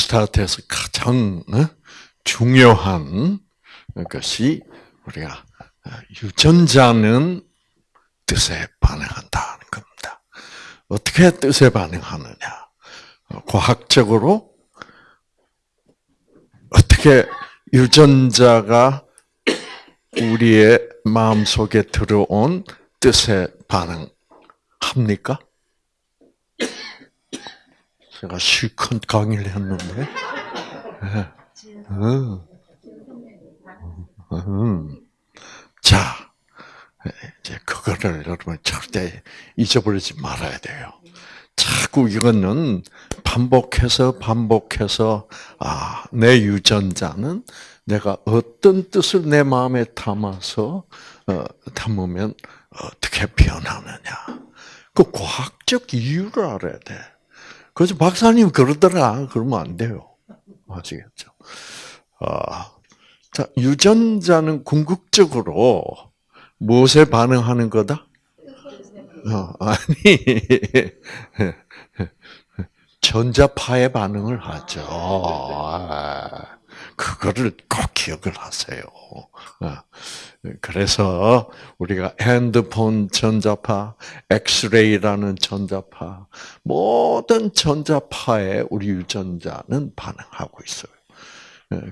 뉴스타트에서 가장 어? 중요한 것이 우리가 어, 유전자는 뜻에 반응한다는 겁니다. 어떻게 뜻에 반응하느냐? 어, 과학적으로 어떻게 유전자가 우리의 마음 속에 들어온 뜻에 반응합니까? 제가 실컷 강의를 했는데. 음. 음. 자, 이제 그거를 여러분 절대 잊어버리지 말아야 돼요. 자꾸 이거는 반복해서 반복해서 아, 내 유전자는 내가 어떤 뜻을 내 마음에 담아서 어, 담으면 어떻게 변하느냐. 그 과학적 이유를 알아야 돼. 그래서 박사님 그러더라. 그러면 안 돼요. 아시겠죠? 아, 자, 유전자는 궁극적으로 무엇에 반응하는 거다? 어, 아니, 전자파에 반응을 하죠. 아, 그거를 꼭 기억을 하세요. 아, 그래서 우리가 핸드폰 전자파, 엑스레이라는 전자파, 모든 전자파에 우리 유전자는 반응하고 있어요.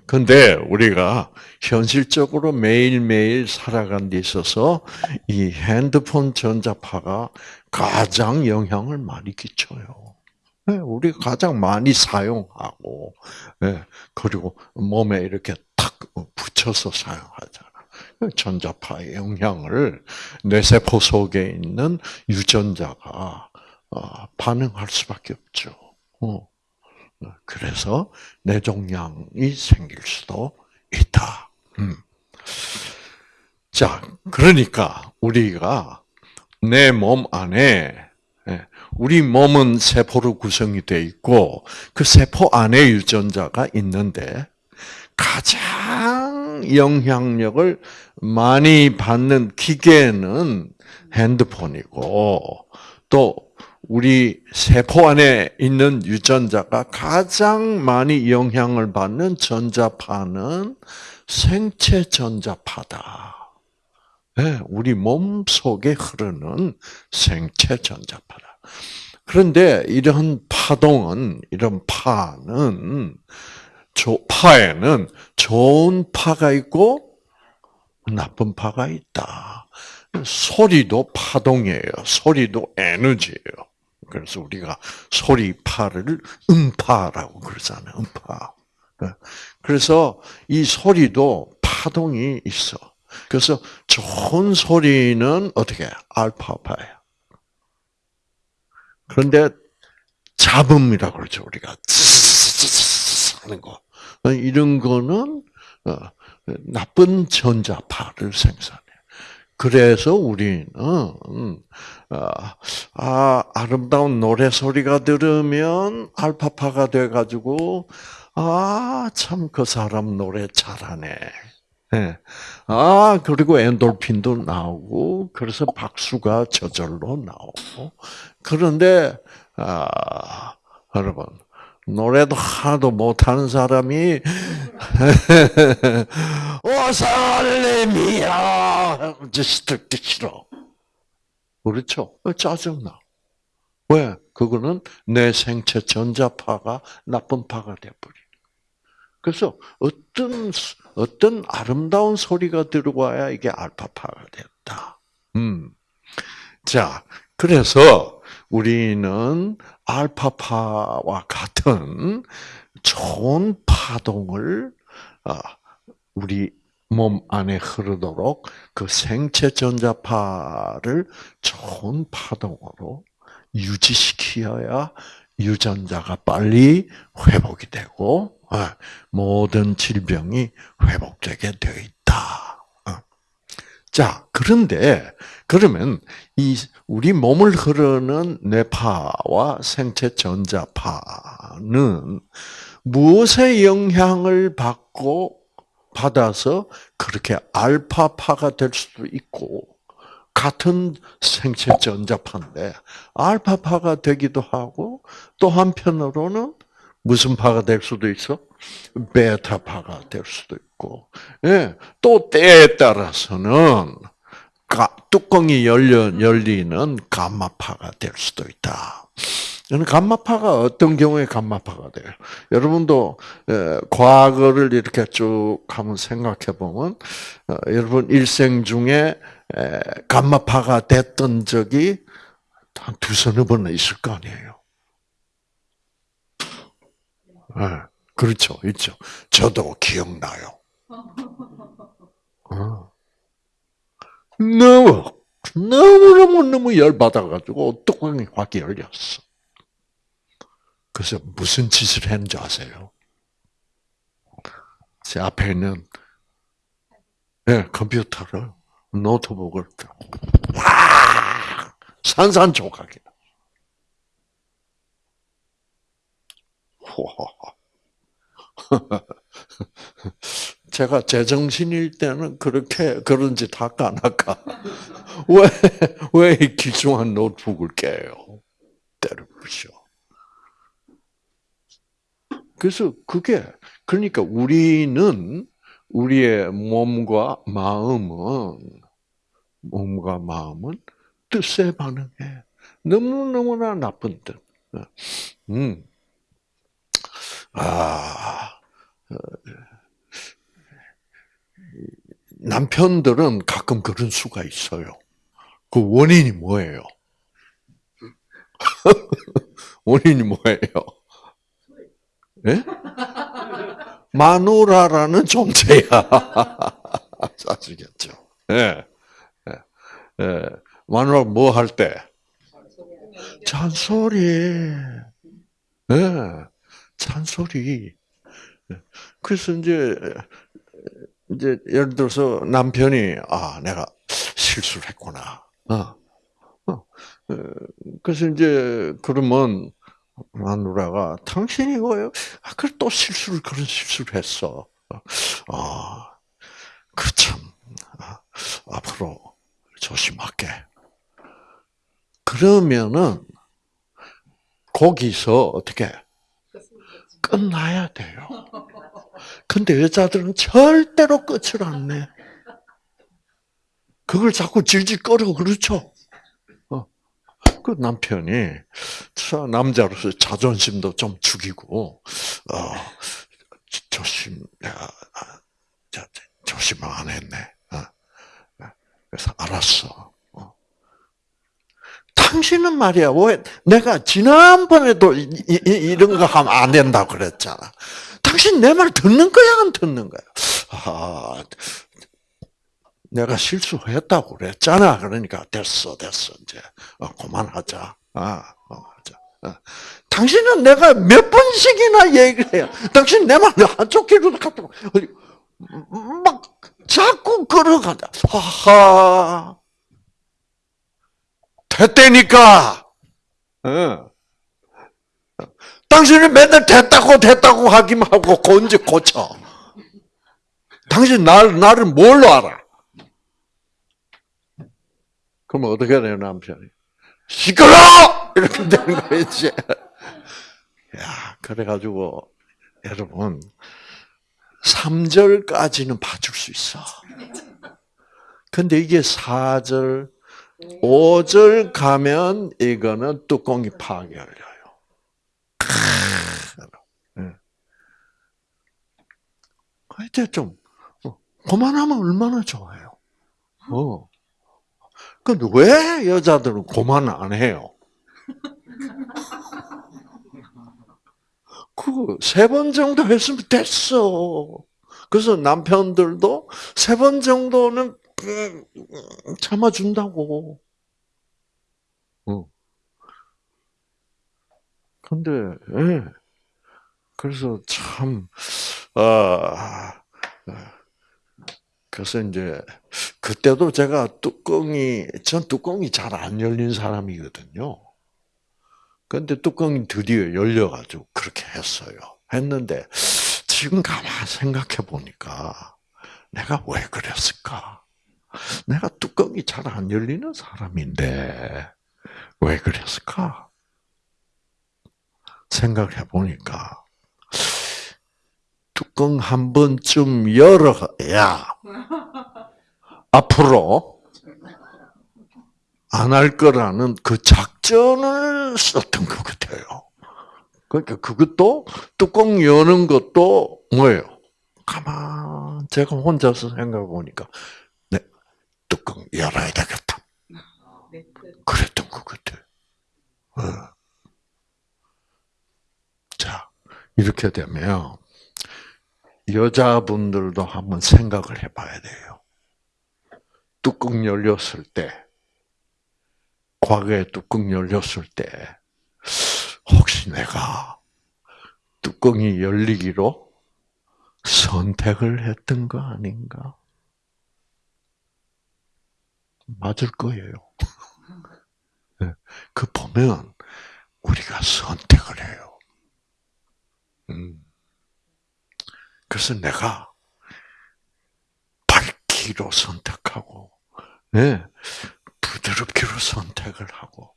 근데 우리가 현실적으로 매일매일 살아간 데 있어서 이 핸드폰 전자파가 가장 영향을 많이 끼쳐요. 우리가 가장 많이 사용하고, 그리고 몸에 이렇게 탁 붙여서 사용하잖아. 전자파의 영향을 뇌 세포 속에 있는 유전자가 어, 반응할 수밖에 없죠. 어. 그래서 뇌종양이 생길 수도 있다. 음. 자, 그러니까 우리가 내 몸 안에 예, 우리 몸은 세포로 구성이 되어 있고 그 세포 안에 유전자가 있는데 가장 영향력을 많이 받는 기계는 핸드폰이고 또 우리 세포 안에 있는 유전자가 가장 많이 영향을 받는 전자파는 생체 전자파다. 네, 우리 몸 속에 흐르는 생체 전자파다. 그런데 이런 파동은, 이런 파는 파에는 좋은 파가 있고 나쁜 파가 있다. 소리도 파동이에요. 소리도 에너지예요. 그래서 우리가 소리파를 음파라고 그러잖아요. 음파. 그래서 이 소리도 파동이 있어. 그래서 좋은 소리는 어떻게 알파파예요. 그런데 잡음이라고 그러죠. 우리가 하는 거. 이런 거는 어, 나쁜 전자파를 생산해. 그래서 우리는 음, 아, 아, 아름다운 노래 소리가 들으면 알파파가 돼 가지고 아 참 그 사람 노래 잘하네. 네. 아 그리고 엔돌핀도 나오고 그래서 박수가 저절로 나오고 그런데 아 여러분 노래도 하나도 못하는 사람이 오살레미야 듣기 싫어. 그렇죠? 짜증나. 왜? 그거는 내 생체 전자파가 나쁜 파가 돼버리. 그래서 어떤 어떤 아름다운 소리가 들어와야 이게 알파파가 됐다. 음. 자, 그래서 우리는 알파파와 같은 좋은 파동을 아, 우리 몸 안에 흐르도록 그 생체 전자파를 좋은 파동으로 유지시켜야 유전자가 빨리 회복이 되고 아, 모든 질병이 회복되게 되어 있다. 어. 자, 그런데 그러면 이 우리 몸을 흐르는 뇌파와 생체 전자파는 무엇의 영향을 받고 받아서 그렇게 알파파가 될 수도 있고 같은 생체 전자파인데 알파파가 되기도 하고 또 한편으로는 무슨 파가 될 수도 있어? 베타파가 될 수도 있고, 예, 또 때에 따라서는 가, 뚜껑이 열려 열리는 감마파가 될 수도 있다. 감마파가 어떤 경우에 감마파가 돼요? 여러분도 과거를 이렇게 쭉 한번 생각해 보면 어, 여러분 일생 중에 감마파가 됐던 적이 한 두서너 번은 있을 거 아니에요. 네, 그렇죠, 있죠. 저도 기억나요. 어. 너무 너무 너무 너무 열 받아가지고 뚜껑이 확 열렸어. 그래서 무슨 짓을 했는지 아세요? 제 앞에 있는 네, 컴퓨터를 노트북을 와 산산조각이 제가 제정신일 때는 그렇게 그런 짓 할까 안 할까? 왜, 왜 귀중한 노트북을 깨요? 때려 부셔. 그래서 그게 그러니까 우리는 우리의 몸과 마음은 몸과 마음은 뜻에 반응해. 너무 너무나 나쁜 뜻. 음. 아, 어, 남편들은 가끔 그런 수가 있어요. 그 원인이 뭐예요? 원인이 뭐예요? 예? 마누라라는 존재야. 아시겠죠? 예. 예. 예. 마누라 뭐 할 때? 잔소리. 예. 잔소리. 예. 그래서 이제, 이제 예를 들어서 남편이, 아, 내가 실수를 했구나. 어. 어. 어. 그래서 이제, 그러면, 마누라가 당신이 뭐예요? 아, 그래 또 실수를 그런 실수를 했어. 아, 그참 아, 앞으로 조심할게. 그러면은 거기서 어떻게 끝나야 돼요. 근데 여자들은 절대로 끝을 안 내. 그걸 자꾸 질질 끌어 그렇죠? 그 남편이 남자로서 자존심도 좀 죽이고 어, 조심 아, 조심을 안 했네. 어. 그래서 알았어. 어. 당신은 말이야 왜 내가 지난번에도 이, 이 런거 하면 안 된다고 그랬잖아. 당신 내 말 듣는 거야 안 듣는 거야? 아, 내가 실수했다고 그랬잖아. 그러니까 됐어, 됐어. 이제 어, 그만하자. 아, 어, 하자. 어. 당신은 내가 몇 번씩이나 얘기를 해요. 당신 내 말 한쪽 귀로 갖다 막 자꾸 걸어가다. 하하. 됐다니까. 어. 당신은 맨날 됐다고 됐다고 하기만 하고 언제 고쳐. 당신 날, 나를 뭘로 알아? 그럼 어떻게 돼요, 남편이? 시끄러! 이렇게 되는 거지. 야, 그래가지고, 여러분, 3절까지는 봐줄 수 있어. 근데 이게 4절, 5절 가면 이거는 뚜껑이 파괴 열려요. 이제 좀, 어, 그만하면 얼마나 좋아요. 어. 근데 왜 여자들은 고만 안 해요? 그세번 정도 했으면 됐어. 그래서 남편들도 세 번 정도는 음, 참아준다고. 어. 근데, 예. 그래서 참, 아, 그래서 이제 그때도 제가 뚜껑이 전 뚜껑이 잘 안 열린 사람이거든요. 근데 뚜껑이 드디어 열려가지고 그렇게 했어요. 했는데 지금 가만 생각해 보니까 내가 왜 그랬을까? 내가 뚜껑이 잘 안 열리는 사람인데 왜 그랬을까? 생각해 보니까 뚜껑 한 번쯤 열어야 앞으로 안 할 거라는 그 작전을 썼던 것 같아요. 그러니까 그것도 뚜껑 여는 것도 뭐예요? 가만 제가 혼자서 생각해 보니까 네 뚜껑 열어야 되겠다. 그랬던 것 같아요. 어. 자 이렇게 되면 여자분들도 한번 생각을 해봐야 돼요. 뚜껑 열렸을 때, 과거에 뚜껑 열렸을 때, 혹시 내가 뚜껑이 열리기로 선택을 했던 거 아닌가? 맞을 거예요. 그 보면 우리가 선택을 해요. 음. 그래서 내가 밝기로 선택하고, 네, 부드럽기로 선택을 하고,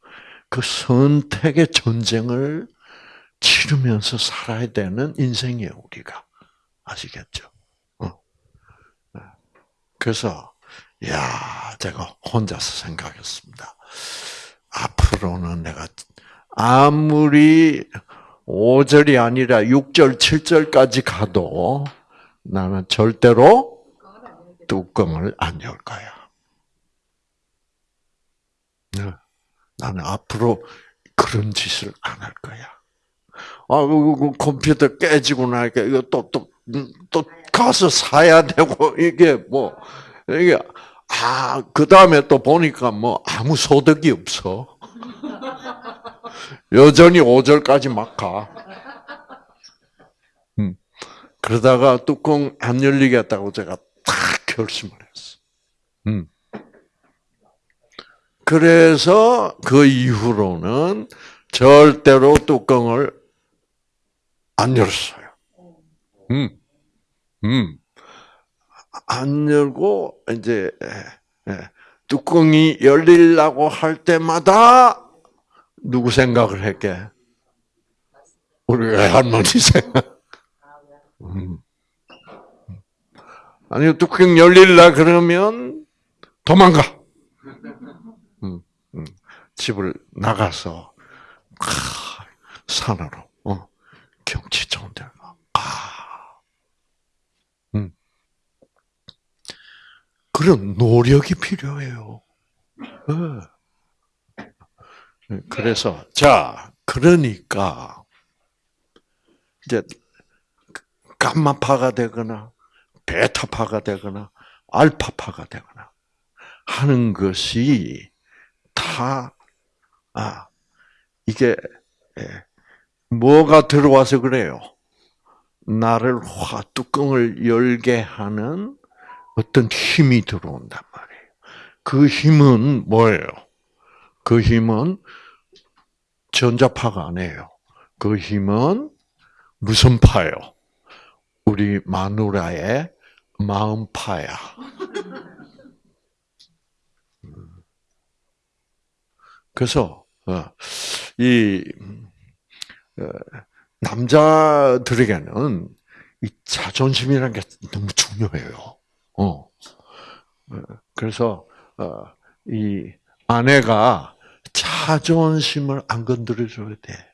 그 선택의 전쟁을 치르면서 살아야 되는 인생이에요, 우리가. 아시겠죠? 어. 네. 그래서, 야, 제가 혼자서 생각했습니다. 앞으로는 내가 아무리 5절이 아니라 6절, 7절까지 가도 나는 절대로 뚜껑을 안 열 거야. 네. 나는 앞으로 그런 짓을 안 할 거야. 아, 그, 그 컴퓨터 깨지고 나니까 이거 또, 또, 또 가서 사야 되고, 이게 뭐, 이게, 아, 그 다음에 또 보니까 뭐 아무 소득이 없어. 여전히 5절까지 막 가. 음. 그러다가 뚜껑 안 열리겠다고 제가 딱 결심을 했어. 음. 그래서 그 이후로는 절대로 뚜껑을 안 열었어요. 음. 음. 안 열고 이제 예, 뚜껑이 열리려고 할 때마다 누구 생각을 했게? 우리 외할머니 생각. 음. 아니 뚜껑 열릴라 그러면 도망가. 음, 음. 집을 나가서 아, 산으로 어, 경치 좋은 데 가. 아. 음. 그런 노력이 필요해요. 네. 그래서 자 그러니까 이제 감마파가 되거나 베타파가 되거나 알파파가 되거나 하는 것이 다 아, 이게 예, 뭐가 들어와서 그래요? 나를 화 뚜껑을 열게 하는 어떤 힘이 들어온단 말이에요. 그 힘은 뭐예요? 그 힘은 전자파가 아니에요. 그 힘은 무슨 파요? 우리 마누라의 마음파야. 그래서 어, 이 어, 남자들에게는 이 자존심이라는 게 너무 중요해요. 어. 그래서 이 아내가 자존심을 안 건드려줘야 돼.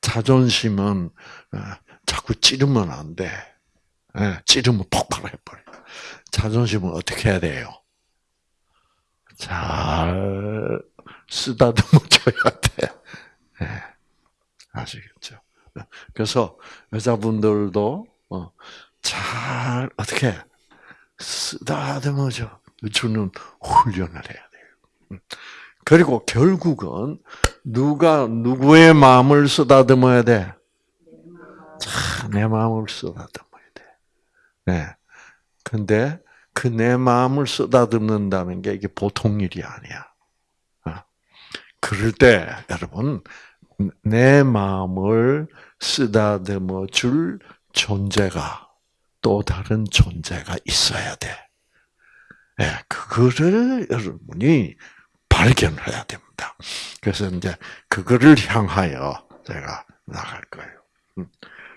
자존심은 어, 자꾸 찌르면 안 돼. 예, 찌르면 폭발해버려. 자존심은 어떻게 해야 돼요? 잘 쓰다듬어줘야 돼. 예, 아시겠죠? 그래서 여자분들도 어, 잘 어떻게 쓰다듬어줘 주는 훈련을 해야 돼요. 음. 그리고 결국은 누가 누구의 마음을 쓰다듬어야 돼? 자, 내 마음을 쓰다듬어야 돼. 네. 근데 그 내 마음을 쓰다듬는다는 게 이게 보통 일이 아니야. 어. 그럴 때 여러분 내 마음을 쓰다듬어 줄 존재가 또 다른 존재가 있어야 돼. 예, 네, 그거를 여러분이 발견해야 됩니다. 그래서 이제 그거를 향하여 제가 나갈 거예요. 음.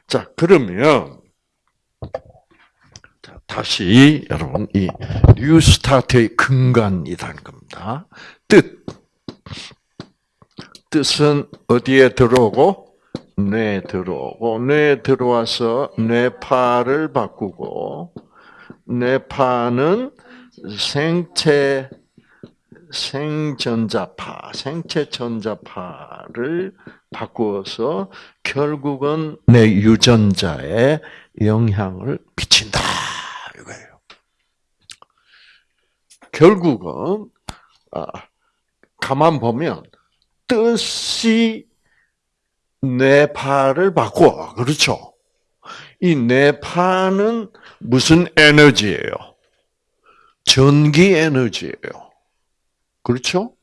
자, 그러면 다시 여러분 이 뉴스타트의 근간이라는 겁니다. 뜻 뜻은 어디에 들어오고 뇌에 들어오고 뇌에 들어와서 뇌파를 바꾸고 뇌파는 생체 생전자파, 생체 전자파를 바꾸어서 결국은 내 유전자에 영향을 미친다 이거예요. 결국은 아, 가만 보면 뜻이 뇌파를 바꿔 그렇죠. 이 뇌파는 무슨 에너지예요? 전기 에너지예요. 그렇죠?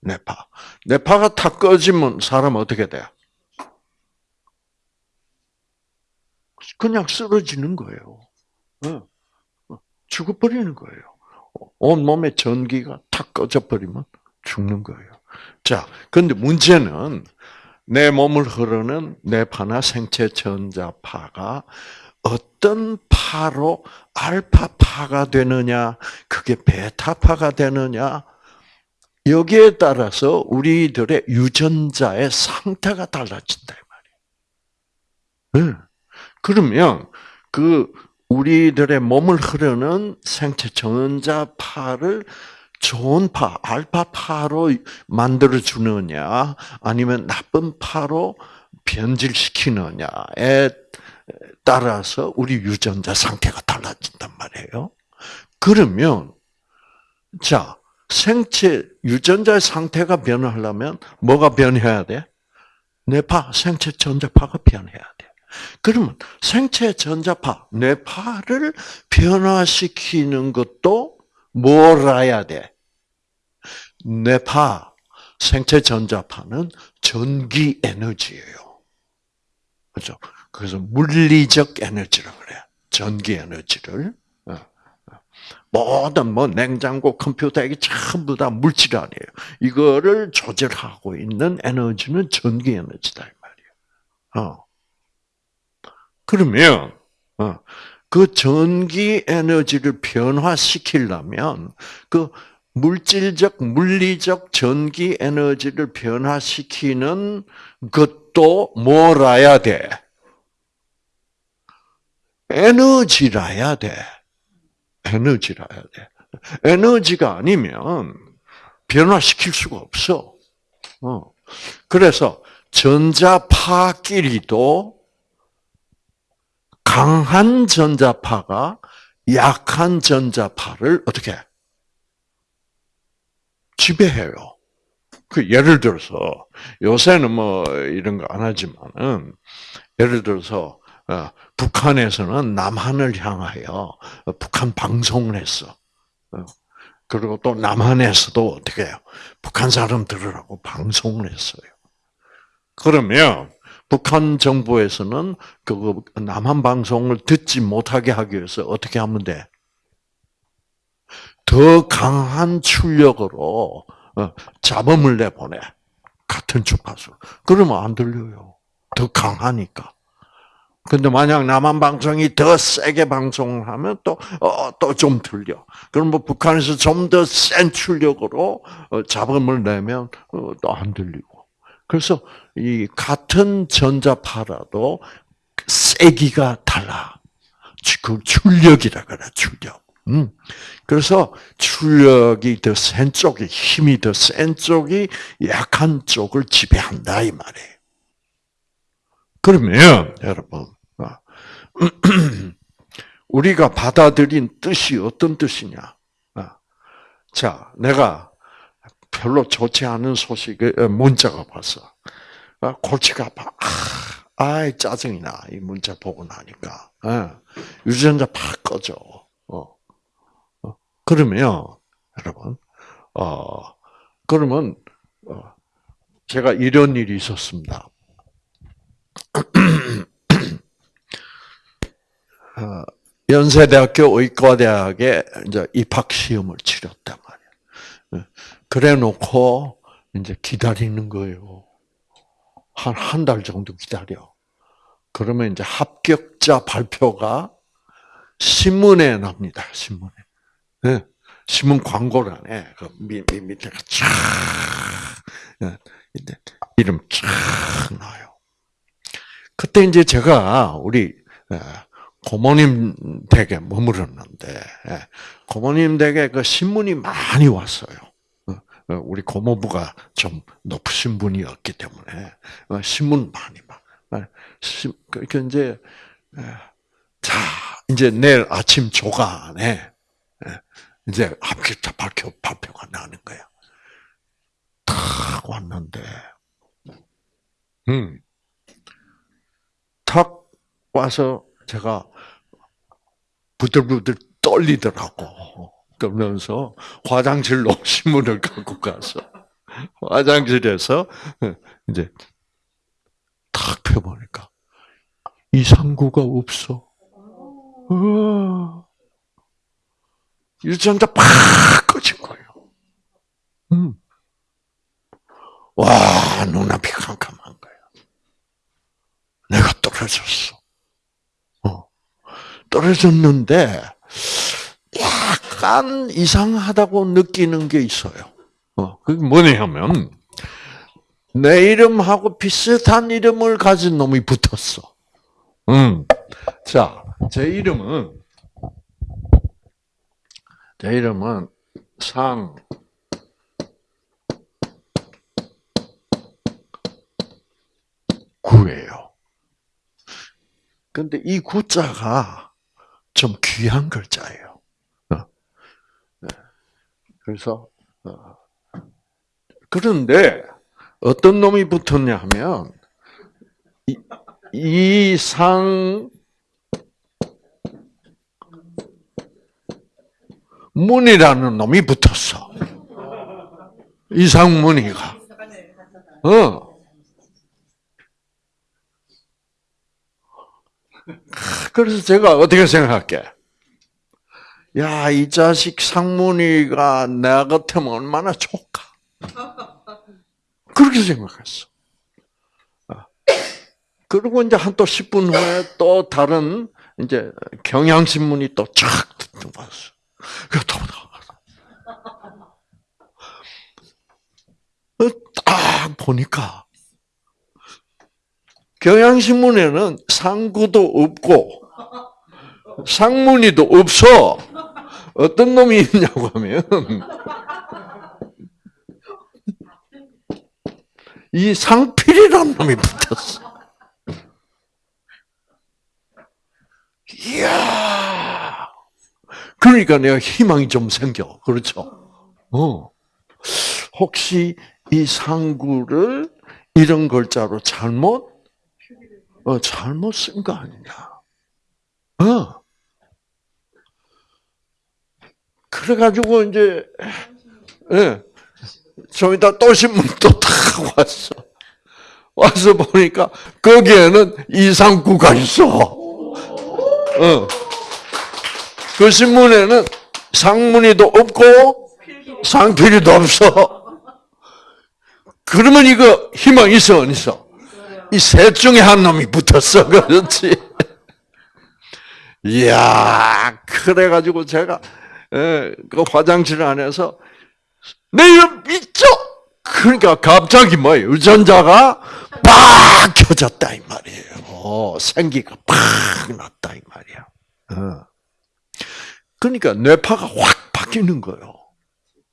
뇌파. 뇌파가 탁 꺼지면 사람 어떻게 돼? 그냥 쓰러지는 거예요. 죽어버리는 거예요. 온 몸에 전기가 탁 꺼져버리면 죽는 거예요. 자, 근데 문제는 내 몸을 흐르는 뇌파나 생체 전자파가 어떤 파로 알파파가 되느냐, 그게 베타파가 되느냐, 여기에 따라서 우리들의 유전자의 상태가 달라진다 이 말이에요. 네. 그러면 그 우리들의 몸을 흐르는 생체 전자파를 좋은 파, 알파파로 만들어 주느냐, 아니면 나쁜 파로 변질시키느냐에 따라서 우리 유전자 상태가 달라진단 말이에요. 그러면 자 생체 유전자의 상태가 변하려면 뭐가 변해야 돼? 뇌파, 생체 전자파가 변해야 돼. 그러면 생체 전자파, 뇌파를 변화시키는 것도 뭘 알아야 돼? 뇌파, 생체 전자파는 전기 에너지예요. 그렇죠? 그래서 물리적 에너지라고 그래요. 전기 에너지를. 모든 뭐 냉장고, 컴퓨터 이게 전부 다 물질 아니에요. 이거를 조절하고 있는 에너지는 전기 에너지다 이 말이에요. 어. 그러면 어, 그 전기 에너지를 변화시키려면 그 물질적, 물리적 전기 에너지를 변화시키는 것도 뭐라야 돼? 에너지라야 돼. 에너지라야 돼. 에너지가 아니면 변화시킬 수가 없어. 어. 그래서 전자파끼리도 강한 전자파가 약한 전자파를 어떻게 지배해요. 그 예를 들어서 요새는 뭐 이런 거 안 하지만은 예를 들어서 어, 북한에서는 남한을 향하여 북한 방송을 했어. 어, 그리고 또 남한에서도 어떻게 해요? 북한 사람 들으라고 방송을 했어요. 그러면 북한 정부에서는 그 남한 방송을 듣지 못하게 하기 위해서 어떻게 하면 돼? 더 강한 출력으로 어, 잡음을 내보내. 같은 주파수. 그러면 안 들려요. 더 강하니까. 근데 만약 남한 방송이 더 세게 방송을 하면 또, 어, 또 좀 들려. 그럼 뭐 북한에서 좀 더 센 출력으로 어, 잡음을 내면 어, 또안 들리고. 그래서 이 같은 전자파라도 세기가 달라. 그 출력이라 그래, 출력. 음. 그래서 출력이 더 센 쪽이, 힘이 더 센 쪽이 약한 쪽을 지배한다, 이 말이에요. 그러면, 여러분, 우리가 받아들인 뜻이 어떤 뜻이냐? 아, 자, 내가 별로 좋지 않은 소식을 문자가 왔어. 아, 골치가 아파. 아, 짜증이 나. 이 문자 보고 나니까. 아, 유전자 팍 꺼져. 그러면 여러분, 어, 그러면 어, 제가 이런 일이 있었습니다. 어, 연세대학교 의과대학에 이제 입학 시험을 치렀단 말이야. 어, 그래 놓고 이제 기다리는 거예요. 한 한 달 정도 기다려. 그러면 이제 합격자 발표가 신문에 납니다. 신문에. 네. 신문 광고란에 그 밑에가 쫙 네. 이름 쫙 나요. 그때 이제 제가 우리 예, 고모님 댁에 머물렀는데 예, 고모님 댁에 그 신문이 많이 왔어요. 어, 어, 우리 고모부가 좀 높으신 분이었기 때문에 어, 신문 많이 막. 그 이제 자 이제 내일 아침 조간에 이제 합격자 발표 발표가 나는 거야. 탁 왔는데, 음, 탁 와서 제가 부들부들 떨리더라고. 그러면서 화장실로 신문을 갖고 가서 화장실에서 이제 탁 펴보니까 이상구가 없어. 어. 유전자 팍 꺼진 거예요. 음. 와, 눈앞이 캄캄한 거예요. 내가 떨어졌어. 어. 떨어졌는데, 약간 이상하다고 느끼는 게 있어요. 어, 그게 뭐냐면, 내 이름하고 비슷한 이름을 가진 놈이 붙었어. 음. 자, 제 이름은, 제 이름은 상, 구예요. 근데 이 구자가 좀 귀한 글자예요. 어. 네. 그래서 어. 그런데 어떤 놈이 붙었냐 하면 이상 문이라는 놈이 붙었어. 이상문이가. 어. 그래서 제가 어떻게 생각할게? 야, 이 자식 상문이가 내 같으면 얼마나 좋을까? 그렇게 생각했어. 아. 그리고 이제 한 또 10분 후에 또 다른 이제 경향신문이 또착 들어왔어. 그또 딱 보니까 경향신문에는 상구도 없고 상문이도 없어. 어떤 놈이 있냐고 하면 이 상필이라는 놈이 붙었어. 이야. 그러니까 내가 희망이 좀 생겨. 그렇죠? 어. 혹시 이 상구를 이런 글자로 잘못 어, 잘못 쓴 거 아니냐. 어. 그래가지고, 이제, 예. 좀 이따 또 신문 또탁 왔어. 와서 보니까, 거기에는 이상구가 있어. 어. 그 신문에는 상문이도 없고, 상필이도 없어. 그러면 이거 희망 있어, 안 있어? 이 셋 중에 한 놈이 붙었어. 그렇지. 이야, 그래가지고 제가, 예, 그 화장실 안에서, 내 이름 있죠? 그러니까 갑자기 뭐 유전자가 팍 켜졌다, 이 말이에요. 어, 생기가 팍 났다, 이 말이야. 어. 그러니까 뇌파가 확 바뀌는 거예요.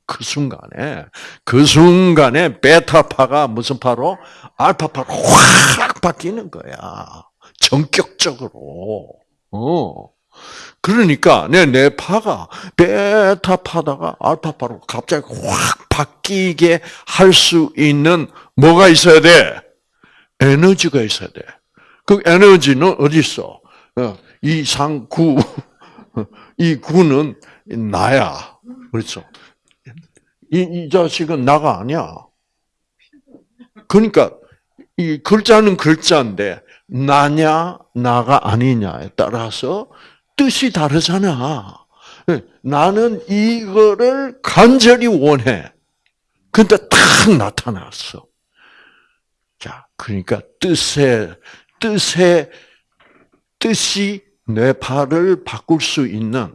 그 순간에, 그 순간에 베타파가 무슨 파로? 알파파로 확 바뀌는 거야. 전격적으로. 어. 그러니까 내 뇌파가 베타파다가 알파파로 갑자기 확 바뀌게 할 수 있는 뭐가 있어야 돼? 에너지가 있어야 돼. 그 에너지는 어디 있어? 어, 이 상구, 이 구는 나야. 그렇죠? 이, 이 자식은 나가 아니야. 그러니까 이 글자는 글자인데 나냐 나가 아니냐에 따라서 뜻이 다르잖아. 나는 이거를 간절히 원해. 근데 딱 나타났어. 자, 그러니까 뜻에 뜻에 뜻이 뇌파를 바꿀 수 있는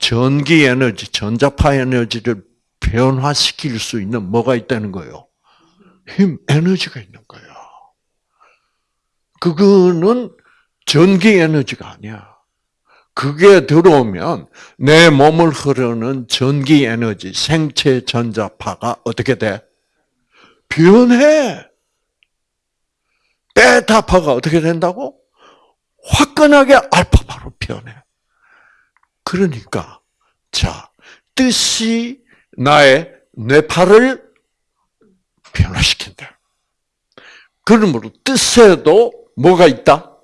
전기 에너지, 전자파 에너지를 변화시킬 수 있는 뭐가 있다는 거예요? 힘, 에너지가 있는 거예요. 그거는 전기 에너지가 아니야. 그게 들어오면 내 몸을 흐르는 전기 에너지, 생체 전자파가 어떻게 돼? 변해. 베타파가 어떻게 된다고? 화끈하게 알파파로 변해. 그러니까 자 뜻이 나의 뇌파를 변화시킨다. 그러므로 뜻에도 뭐가 있다?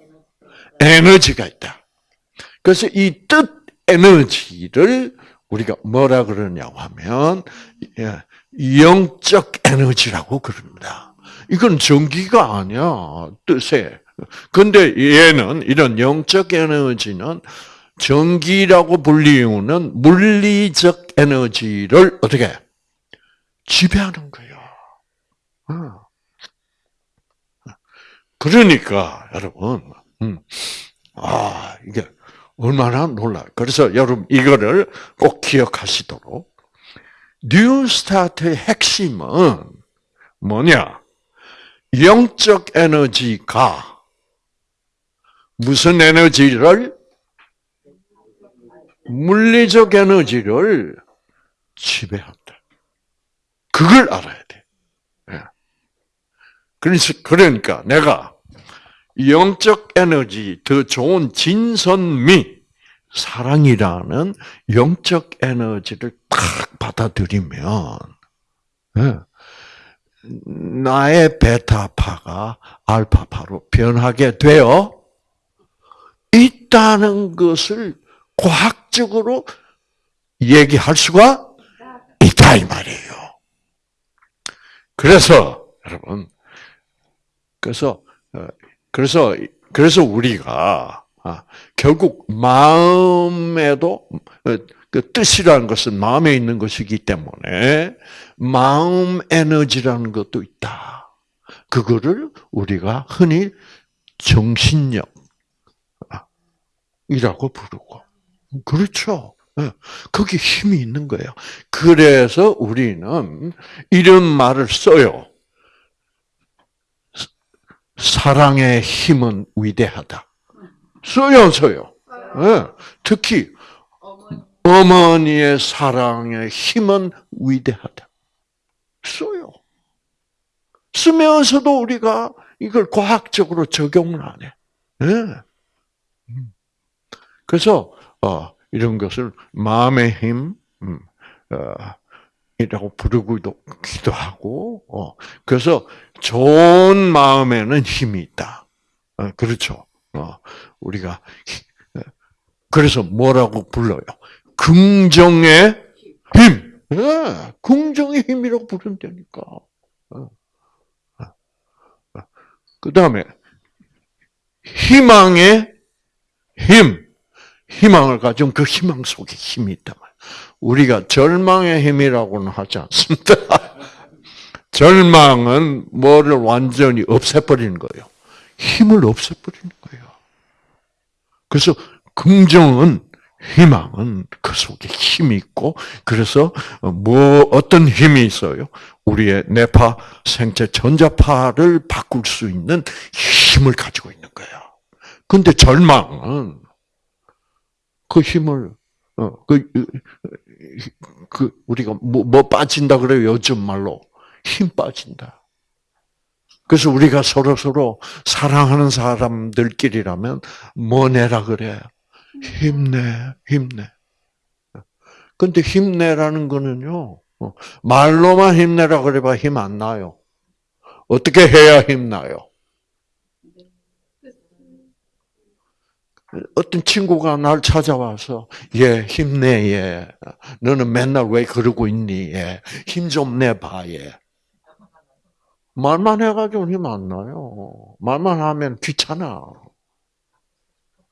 에너지가 있다. 그래서 이 뜻 에너지를 우리가 뭐라 그러냐고 하면 예, 영적 에너지라고 그럽니다. 이건 전기가 아니야 뜻에. 근데 얘는 이런 영적 에너지는 전기라고 불리우는 물리적 에너지를 어떻게 지배하는 거예요. 어. 그러니까 여러분, 음, 아 이게 얼마나 놀라. 그래서 여러분 이거를 꼭 기억하시도록 뉴스타트의 핵심은 뭐냐? 영적 에너지가 무슨 에너지를 물리적 에너지를 지배한다. 그걸 알아야 돼. 예. 그러니까 내가 영적 에너지, 더 좋은 진선미, 사랑이라는 영적 에너지를 딱 받아들이면, 예. 나의 베타파가 알파파로 변하게 되어 있다는 것을 과학적으로 얘기할 수가 있다 이 말이에요. 그래서 여러분, 그래서 어, 그래서 그래서 우리가 아, 결국 마음에도 어, 그 뜻이라는 것은 마음에 있는 것이기 때문에 마음 에너지라는 것도 있다. 그거를 우리가 흔히 정신력 이라고 부르고 그렇죠. 예. 거기 힘이 있는 거예요. 그래서 우리는 이런 말을 써요. 사랑의 힘은 위대하다. 써요, 써요. 네. 특히 어머니의 사랑의 힘은 위대하다. 써요. 쓰면서도 우리가 이걸 과학적으로 적용을 안 해. 네. 그래서 어, 이런 것을 마음의 힘, 음, 어, 이라고 부르기도 하고, 어, 그래서 좋은 마음에는 힘이 있다. 어, 그렇죠. 어, 우리가 어, 그래서 뭐라고 불러요? 긍정의 힘. 네, 긍정의 힘이라고 부른다니까. 어, 그 다음에 희망의 힘. 희망을 가진 그 희망 속에 힘이 있단 말이에요. 우리가 절망의 힘이라고는 하지 않습니다. 절망은 뭐를 완전히 없애버리는 거예요. 힘을 없애버리는 거예요. 그래서 긍정은 희망은 그 속에 힘이 있고 그래서 뭐 어떤 힘이 있어요? 우리의 뇌파 생체 전자파를 바꿀 수 있는 힘을 가지고 있는 거예요. 근데 절망은 그 힘을 어그 그 우리가 뭐, 뭐 빠진다 그래요 요즘 말로 힘 빠진다. 그래서 우리가 서로 서로 사랑하는 사람들끼리라면 뭐 내라 그래 힘내 힘내. 근데 힘내라는 거는요 어, 말로만 힘내라 그래봐 힘 안 나요. 어떻게 해야 힘나요? 어떤 친구가 날 찾아와서 예 힘내 예. 너는 맨날 왜 그러고 있니? 예힘 좀 내봐 예. 말만 해가지고 힘 안 나요. 말만 하면 귀찮아.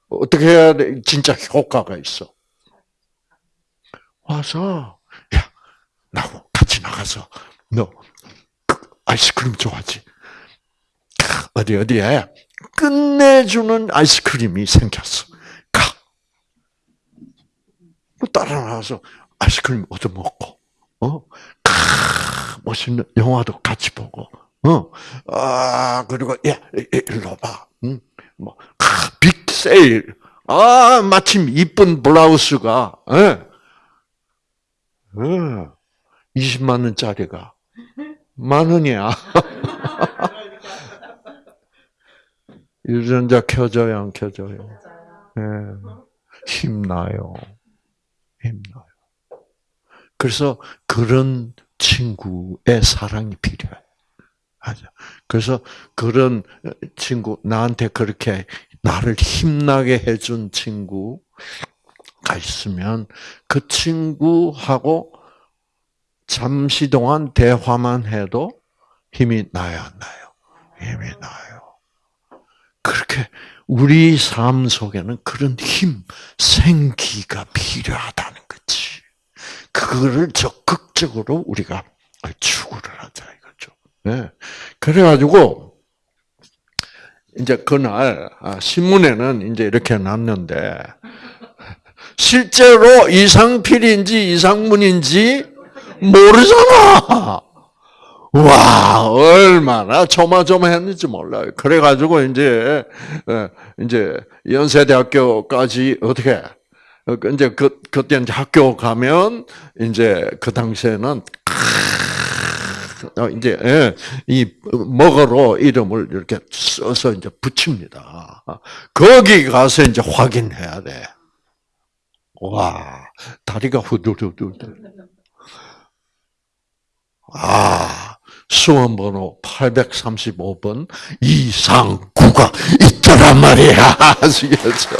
어떻게 해야 돼? 진짜 효과가 있어. 와서 야 나하고 같이 나가서 너 아이스크림 좋아하지? 어디 어디에 끝내주는 아이스크림이 생겼어. 가. 살아나서 아이스크림 얻어 먹고, 어, 크, 멋있는 영화도 같이 보고, 어, 아, 그리고, 야, 일로 봐. 응? 뭐, 크, 빅 세일. 아, 마침 이쁜 블라우스가, 예. 예. 20만 원짜리가 만 원이야. 유전자 켜져요, 안 켜져요? 예. 힘나요. 힘나요. 그래서 그런 친구의 사랑이 필요해. 맞아. 그래서 그런 친구, 나한테 그렇게 나를 힘나게 해준 친구가 있으면 그 친구하고 잠시 동안 대화만 해도 힘이 나요, 안 나요? 힘이 나요. 그렇게 우리 삶 속에는 그런 힘, 생기가 필요하다는 거지. 그거를 적극적으로 우리가 추구를 하자 이거죠. 네. 그래가지고 이제 그날 아, 신문에는 이제 이렇게 났는데 실제로 이상필인지 이상문인지 모르잖아. 와, 얼마나 조마조마했는지 몰라요. 그래가지고, 이제, 예, 이제, 연세대학교까지 어떻게, 어, 그 이제, 그, 그때 이제 학교 가면, 이제, 그 당시에는, 어, 이제, 예, 이, 먹으로 이름을 이렇게 써서 이제 붙입니다. 거기 가서 이제 확인해야 돼. 와, 다리가 후들후들. 아, 수험번호 835번 이상구가 있더란 말이야. 아시겠죠?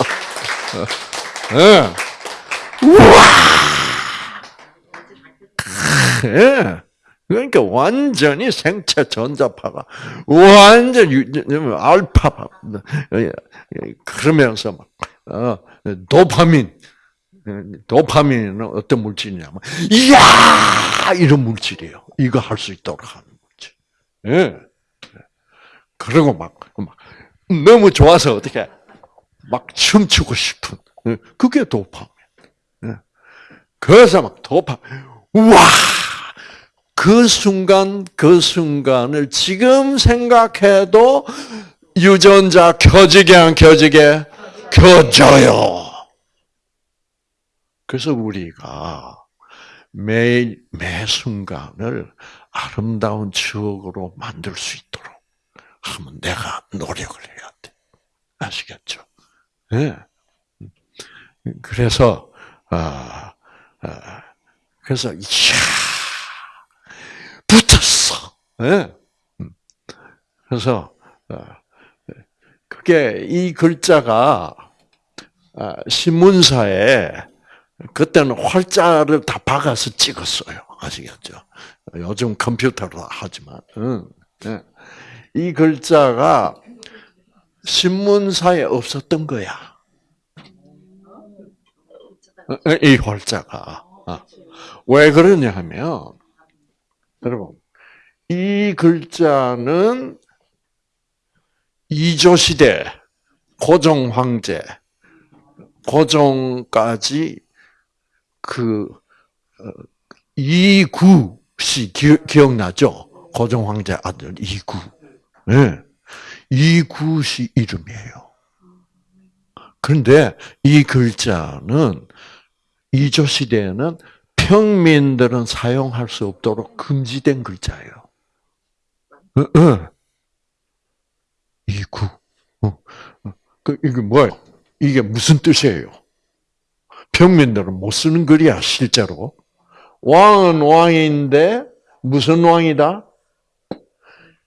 예. 우와! 예. 그러니까 완전히 생체 전자파가 완전 알파파 그러면서 막 어, 도파민 도파민은 어떤 물질이냐면 이야 이런 물질이에요. 이거 할 수 있도록 하는. 예. 그리고 막, 막, 너무 좋아서 어떻게, 막 춤추고 싶은, 예. 그게 도파민. 예. 그래서 막 도파, 와! 그 순간, 그 순간을 지금 생각해도 유전자 켜지게 안 켜지게? 켜져요. 그래서 우리가 매일 매 순간을 아름다운 추억으로 만들 수 있도록 하면 내가 노력을 해야 돼. 아시겠죠? 네. 그래서 아, 아 그래서 이야 붙었어. 네. 그래서 아, 그게 이 글자가 아, 신문사에 그때는 활자를 다 박아서 찍었어요. 아시겠죠? 요즘 컴퓨터로 하지만. 응. 네. 이 글자가 신문사에 없었던 거야. 이 활자가. 아. 왜 그러냐 하면, 여러분, 이 글자는 이조 시대, 고종 황제, 고종까지 그 어, 이구 씨 기, 억나죠 고종 황제 아들 이구. 네. 이구 씨 이름이에요. 그런데 이 글자는 이조 시대에는 평민들은 사용할 수 없도록 금지된 글자예요. 어, 어. 이구. 어. 그 이게 뭐예요? 이게 무슨 뜻이에요? 평민들은 못 쓰는 글이야, 실제로. 왕은 왕인데, 무슨 왕이다?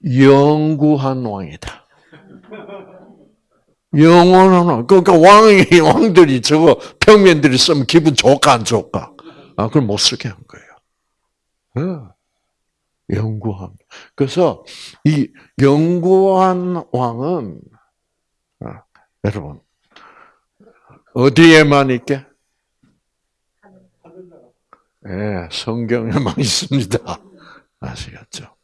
영구한 왕이다. 영원한 왕. 그러니까 왕이, 왕들이 저거 평민들이 쓰면 기분 좋을까, 안 좋을까? 아, 그걸 못 쓰게 한 거예요. 네. 영구한. 그래서 이 영구한 왕은, 아, 여러분, 어디에만 있게? 예, 성경에만 있습니다. 아시겠죠?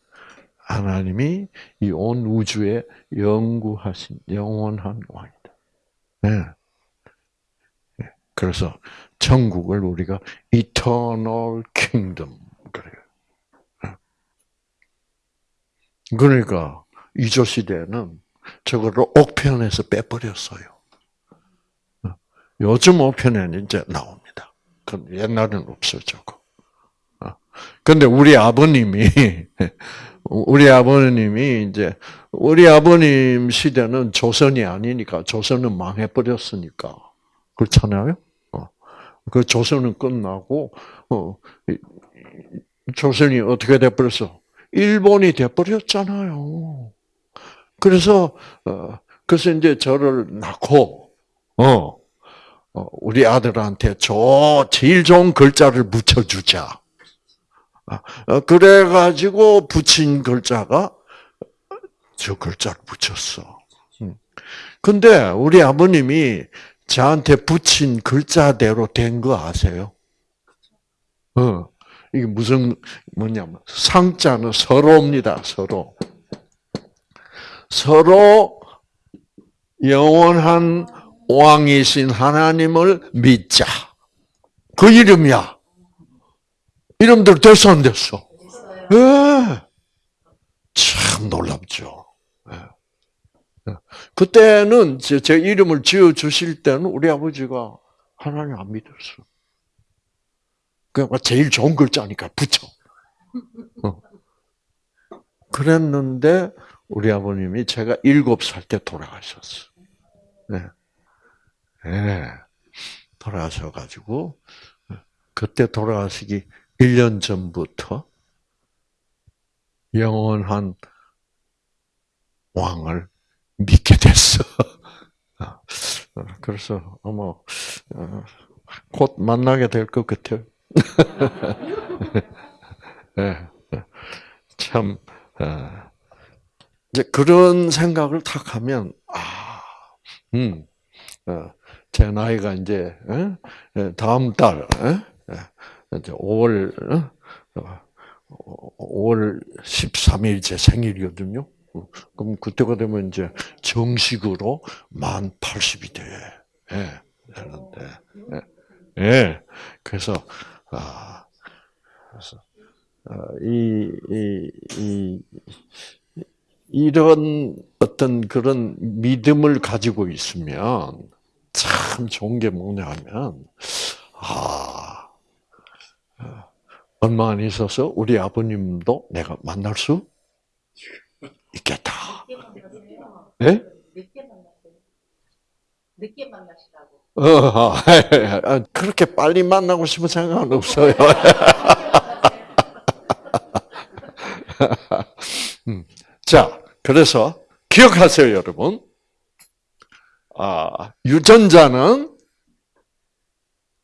하나님이 이 온 우주에 영구하신 영원한 왕이다. 예. 예. 그래서 천국을 우리가 eternal kingdom 그래요. 그러니까 이조 시대는 저거를 옥편에서 빼버렸어요. 요즘 옥편에는 이제 나옵 니다. 그 옛날에는 없었죠. 근데 우리 아버님이 우리 아버님이 이제 우리 아버님 시대는 조선이 아니니까 조선은 망해 버렸으니까 그렇잖아요. 어. 그 조선은 끝나고 어, 조선이 어떻게 돼 버렸어? 일본이 돼 버렸잖아요. 그래서 어, 그래서 이제 저를 낳고 어, 어 우리 아들한테 저 제일 좋은 글자를 붙여주자. 어, 그래가지고 붙인 글자가 저 글자를 붙였어. 음. 근데 우리 아버님이 저한테 붙인 글자대로 된 거 아세요? 어, 이게 무슨, 뭐냐면, 상자는 서로입니다, 서로. 서로 영원한 왕이신 하나님을 믿자. 그 이름이야. 이름들 됐어, 안 됐어? 예. 참 놀랍죠. 예. 그때는 제, 제 이름을 지어 주실 때는 우리 아버지가 하나님 안 믿었어. 그러니까 제일 좋은 글자니까 붙여. 어. 그랬는데 우리 아버님이 제가 일곱 살 때 돌아가셨어. 네. 네. 돌아가셔가지고 그때 돌아가시기 1년 전부터 영원한 왕을 믿게 됐어. 그래서 아마 곧 만나게 될 것 같아요. 네. 참 어, 이제 그런 생각을 탁 하면 아, 음, 어, 제 나이가 이제 다음 달 이제 5월 5월 13일 제 생일이거든요. 그럼 그때가 되면 이제 정식으로 만 80이 돼. 예, 되는데. 예. 예. 그래서 아 그래서 아, 이, 이, 이, 이런 어떤 그런 믿음을 가지고 있으면 참 좋은 게 뭐냐면, 아, 얼마 안 있어서 우리 아버님도 내가 만날 수 있겠다. 예? 늦게 만났어요. 늦게 만나시라고. 어, 아, 그렇게 빨리 만나고 싶은 생각은 없어요. 음, 자, 그래서 기억하세요, 여러분. 아, 유전자는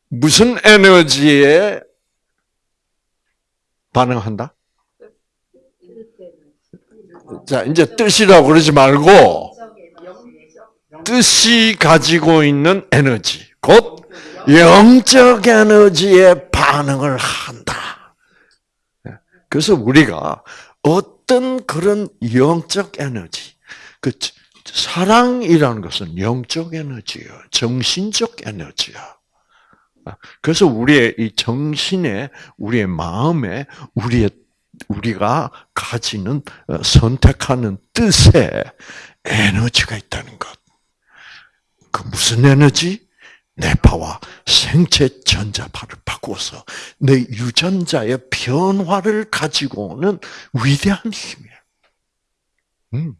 무슨 에너지에 반응한다? 자, 이제 뜻이라고 그러지 말고, 뜻이 가지고 있는 에너지, 곧 영적 에너지에 반응을 한다. 그래서 우리가 어떤 그런 영적 에너지, 그 사랑이라는 것은 영적 에너지예요. 정신적 에너지야. 그래서 우리의 이 정신에, 우리의 마음에, 우리의 우리가 가지는 어, 선택하는 뜻에 에너지가 있다는 것. 그 무슨 에너지? 뇌파와 생체 전자파를 바꾸어서 내 유전자의 변화를 가지고 오는 위대한 힘이야. 음.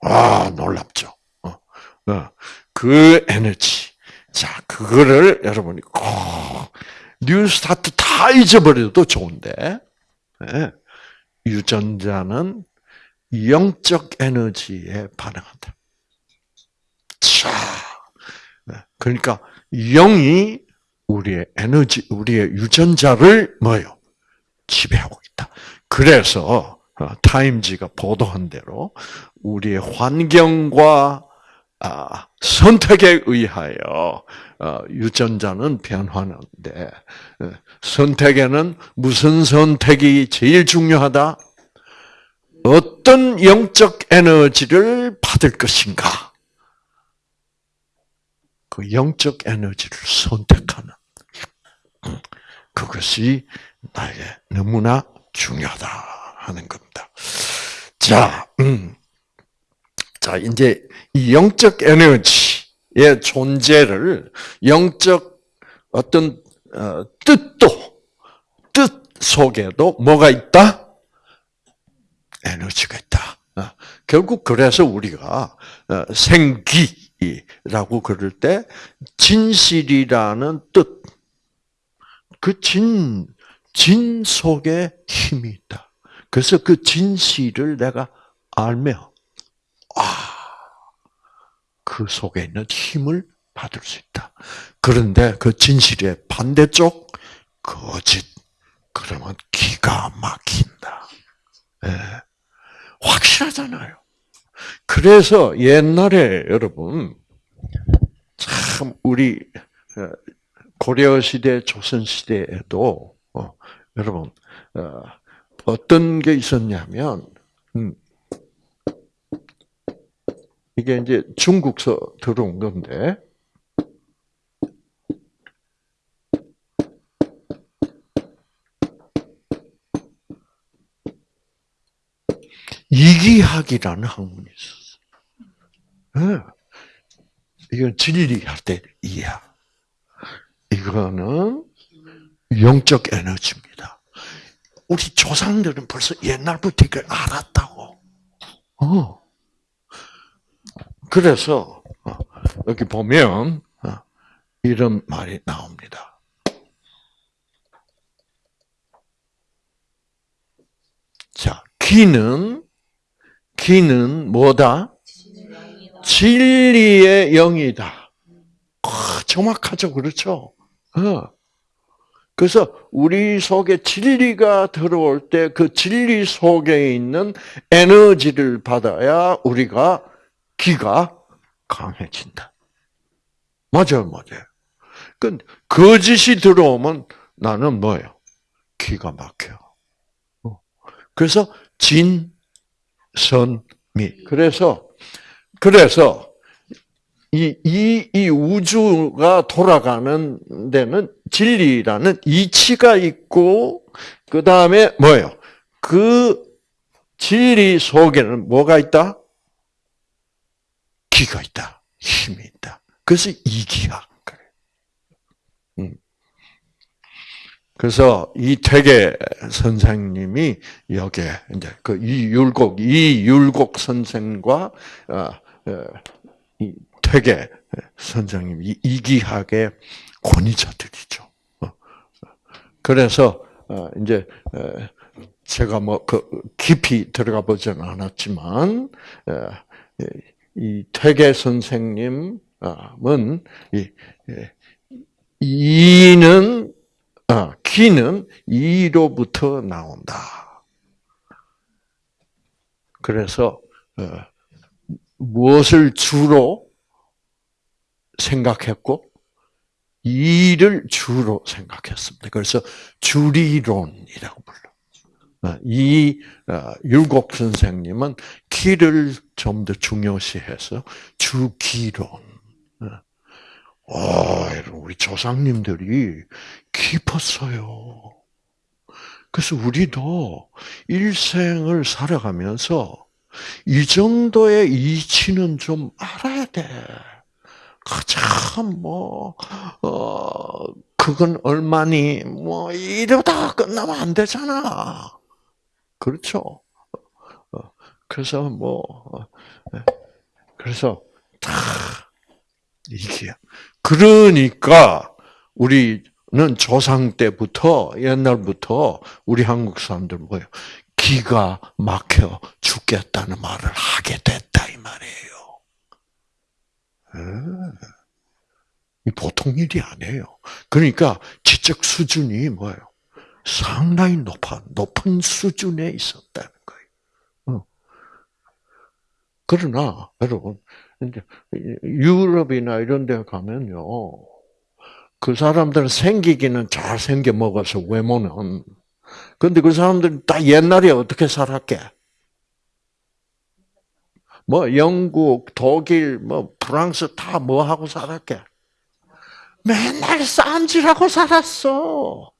아, 놀랍죠. 어, 어. 그 에너지. 자, 그거를 여러분이 꼭 New Start 다 잊어버려도 좋은데, 네. 유전자는 영적 에너지에 반응한다. 자, 네. 그러니까 영이 우리의 에너지, 우리의 유전자를 뭐요? 지배하고 있다. 그래서 어, 타임지가 보도한 대로 우리의 환경과 아, 선택에 의하여 어, 유전자는 변화하는데 어, 선택에는 무슨 선택이 제일 중요하다? 어떤 영적 에너지를 받을 것인가? 그 영적 에너지를 선택하는 그것이 나에게 너무나 중요하다 하는 겁니다. 자, 음. 자, 이제 이 영적 에너지의 존재를 영적 어떤 어, 뜻도 뜻 속에도 뭐가 있다? 에너지가 있다. 어, 결국 그래서 우리가 어, 생기라고 그럴 때 진실이라는 뜻, 그 진, 진 속에 힘이 있다. 그래서 그 진실을 내가 알며, 아, 그 속에 있는 힘을 받을 수 있다. 그런데 그 진실의 반대쪽, 거짓. 그러면 기가 막힌다. 예. 확실하잖아요. 그래서 옛날에 여러분, 참, 우리, 어, 고려 시대, 조선 시대에도, 어, 여러분, 어, 어떤 게 있었냐면, 음, 이게 이제 중국서 들어온 건데, 이기학이라는 학문이 있었어. 요 이건 진리할 때 이해학. 이거는 영적 에너지입니다. 우리 조상들은 벌써 옛날부터 이걸 알았다고. 어. 그래서 어, 여기 보면 어, 이런 말이 나옵니다. 자, 기는 기는 뭐다? 진리의 영이다. 아, 정확하죠, 그렇죠? 어. 그래서 우리 속에 진리가 들어올 때 그 진리 속에 있는 에너지를 받아야 우리가 기가 강해진다. 맞아요, 맞아요. 그 거짓이 들어오면 나는 뭐예요? 기가 막혀. 어. 그래서 진, 선, 미. 그래서 그래서 이, 이, 이 우주가 돌아가는 데는 진리라는 이치가 있고, 그 다음에 뭐예요? 그 진리 속에는 뭐가 있다? 기가 있다. 힘이 있다. 그래서 이기학. 그래. 음. 그래서 이태계 선생님이 여기에 이제 그 이율곡 이율곡 선생과 어, 어, 이 퇴계 선생님 이 이기학의 권위자들이죠. 어, 그래서 이제 제가 뭐 그 깊이 들어가 보지는 않았지만 이 퇴계 선생님은 이 이는 아, 기는 이로부터 나온다. 그래서 어, 무엇을 주로 생각했고 이를 주로 생각했습니다. 그래서 주리론이라고 불러. 어, 이 어, 율곡 선생님은 기를 좀 더 중요시해서 주기론. 와, 우리 조상님들이 깊었어요. 그래서 우리도 일생을 살아가면서 이 정도의 이치는 좀 알아야 돼. 참, 뭐, 어, 그건 얼마니, 뭐, 이러다 끝나면 안 되잖아. 그렇죠? 어, 그래서 뭐, 어, 네. 그래서 다 이게 그러니까 우리는 조상 때부터 옛날부터 우리 한국 사람들 뭐예요? 기가 막혀 죽겠다는 말을 하게 됐다 이 말이에요. 이 보통 일이 아니에요. 그러니까 지적 수준이 뭐예요? 상당히 높아 높은 수준에 있었다는 거예요. 그러나 여러분 유럽이나 이런 데 가면요. 그 사람들은 생기기는 잘 생겨 먹어서 외모는. 근데 그 사람들은 다 옛날에 어떻게 살았게? 뭐 영국, 독일, 뭐 프랑스 다 뭐 하고 살았게? 맨날 쌈질하고 살았어.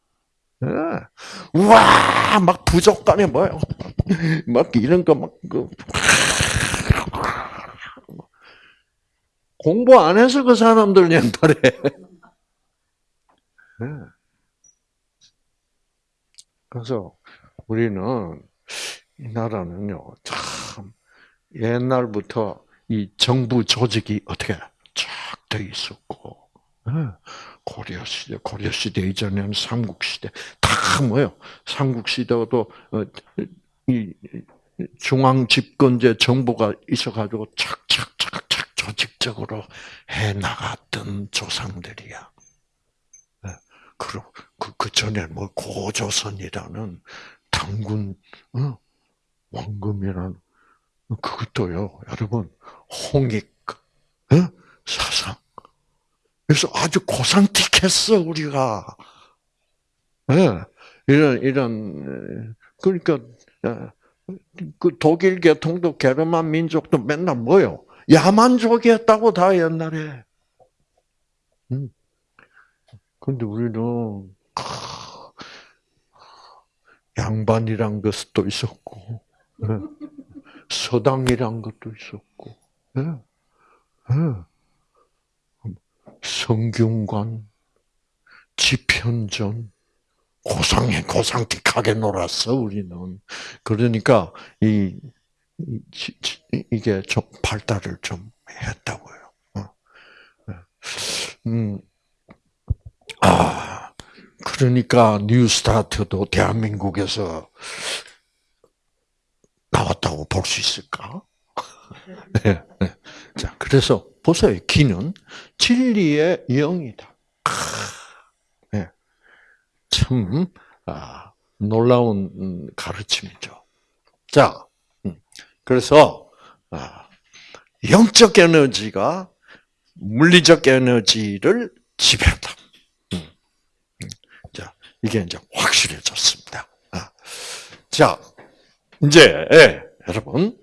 예. 와, 막 부족 간에 뭐요? 막 이런 거 막, 그, 공부 안 해서 그 사람들 옛날에. 예. 그래서 우리는 이 나라는요, 참, 옛날부터 이 정부 조직이 어떻게 쫙돼 있었고, 예. 고려 시대, 고려 시대 이전에는 삼국 시대 다 뭐요? 삼국 시대도 어, 이 중앙 집권제 정부가 있어가지고 착착착착 조직적으로 해 나갔던 조상들이야. 예. 그리고 그, 그 전에 뭐 고조선이라는 당군 어? 왕금이라는 그것도요, 여러분 홍익 어? 사상 그래서 아주 고상틱했어 우리가. 네. 이런 이런 그러니까 그 독일 계통도 게르만 민족도 맨날 뭐요? 야만족이었다고 다 옛날에. 음. 근데 우리는 양반이란 것도 있었고, 네. 서당이란 것도 있었고, 네. 네. 성균관, 지편전, 고상해, 고상틱하게 놀았어, 우리는. 그러니까, 이, 이, 게좀 발달을 좀 했다고요. 어. 음, 아, 그러니까 뉴스타트도 대한민국에서 나왔다고 볼 수 있을까? 네, 네. 자, 그래서 보세요. 기는 진리의 영이다. 네. 참 아, 놀라운 가르침이죠. 자, 음, 그래서 아, 영적 에너지가 물리적 에너지를 지배한다. 음, 음. 자, 이게 이제 확실해졌습니다. 아, 자, 이제 예, 여러분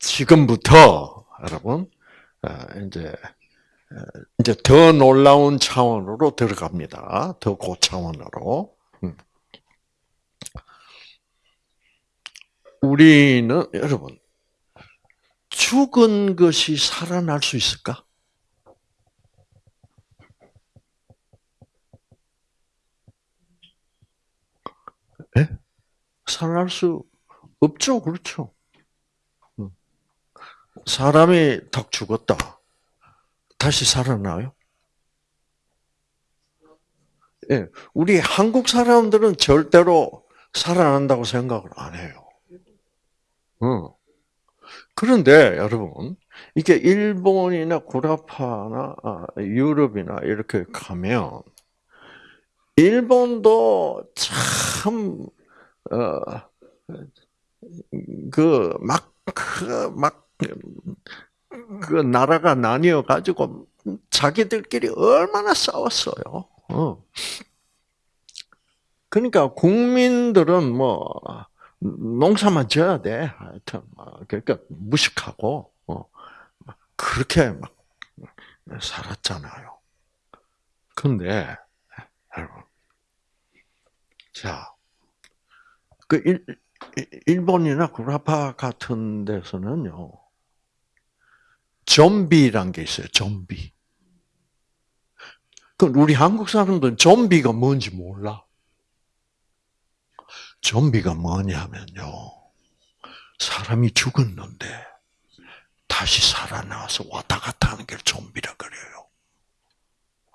지금부터 여러분 아, 이제 이제 더 놀라운 차원으로 들어갑니다. 더 고차원으로. 음. 우리는 여러분 죽은 것이 살아날 수 있을까? 네? 살아날 수 없죠, 그렇죠? 사람이 딱 죽었다. 다시 살아나요? 예, 우리 한국 사람들은 절대로 살아난다고 생각을 안 해요. 어. 그런데 여러분, 이게 일본이나 구라파나 아, 유럽이나 이렇게 가면 일본도 참, 어, 그, 막, 그, 막, 그 나라가 나뉘어 가지고 자기들끼리 얼마나 싸웠어요. 어. 그러니까 국민들은 뭐 농사만 지어야 돼. 하여튼 뭐 그러니까 무식하고 어. 그렇게 막 살았잖아요. 근데 여러분, 자, 그 일, 일본이나 구라파 같은 데서는요. 좀비란 게 있어요. 좀비. 그 우리 한국 사람들은 좀비가 뭔지 몰라. 좀비가 뭐냐면요. 사람이 죽었는데 다시 살아나서 왔다 갔다 하는 게 좀비라 그래요.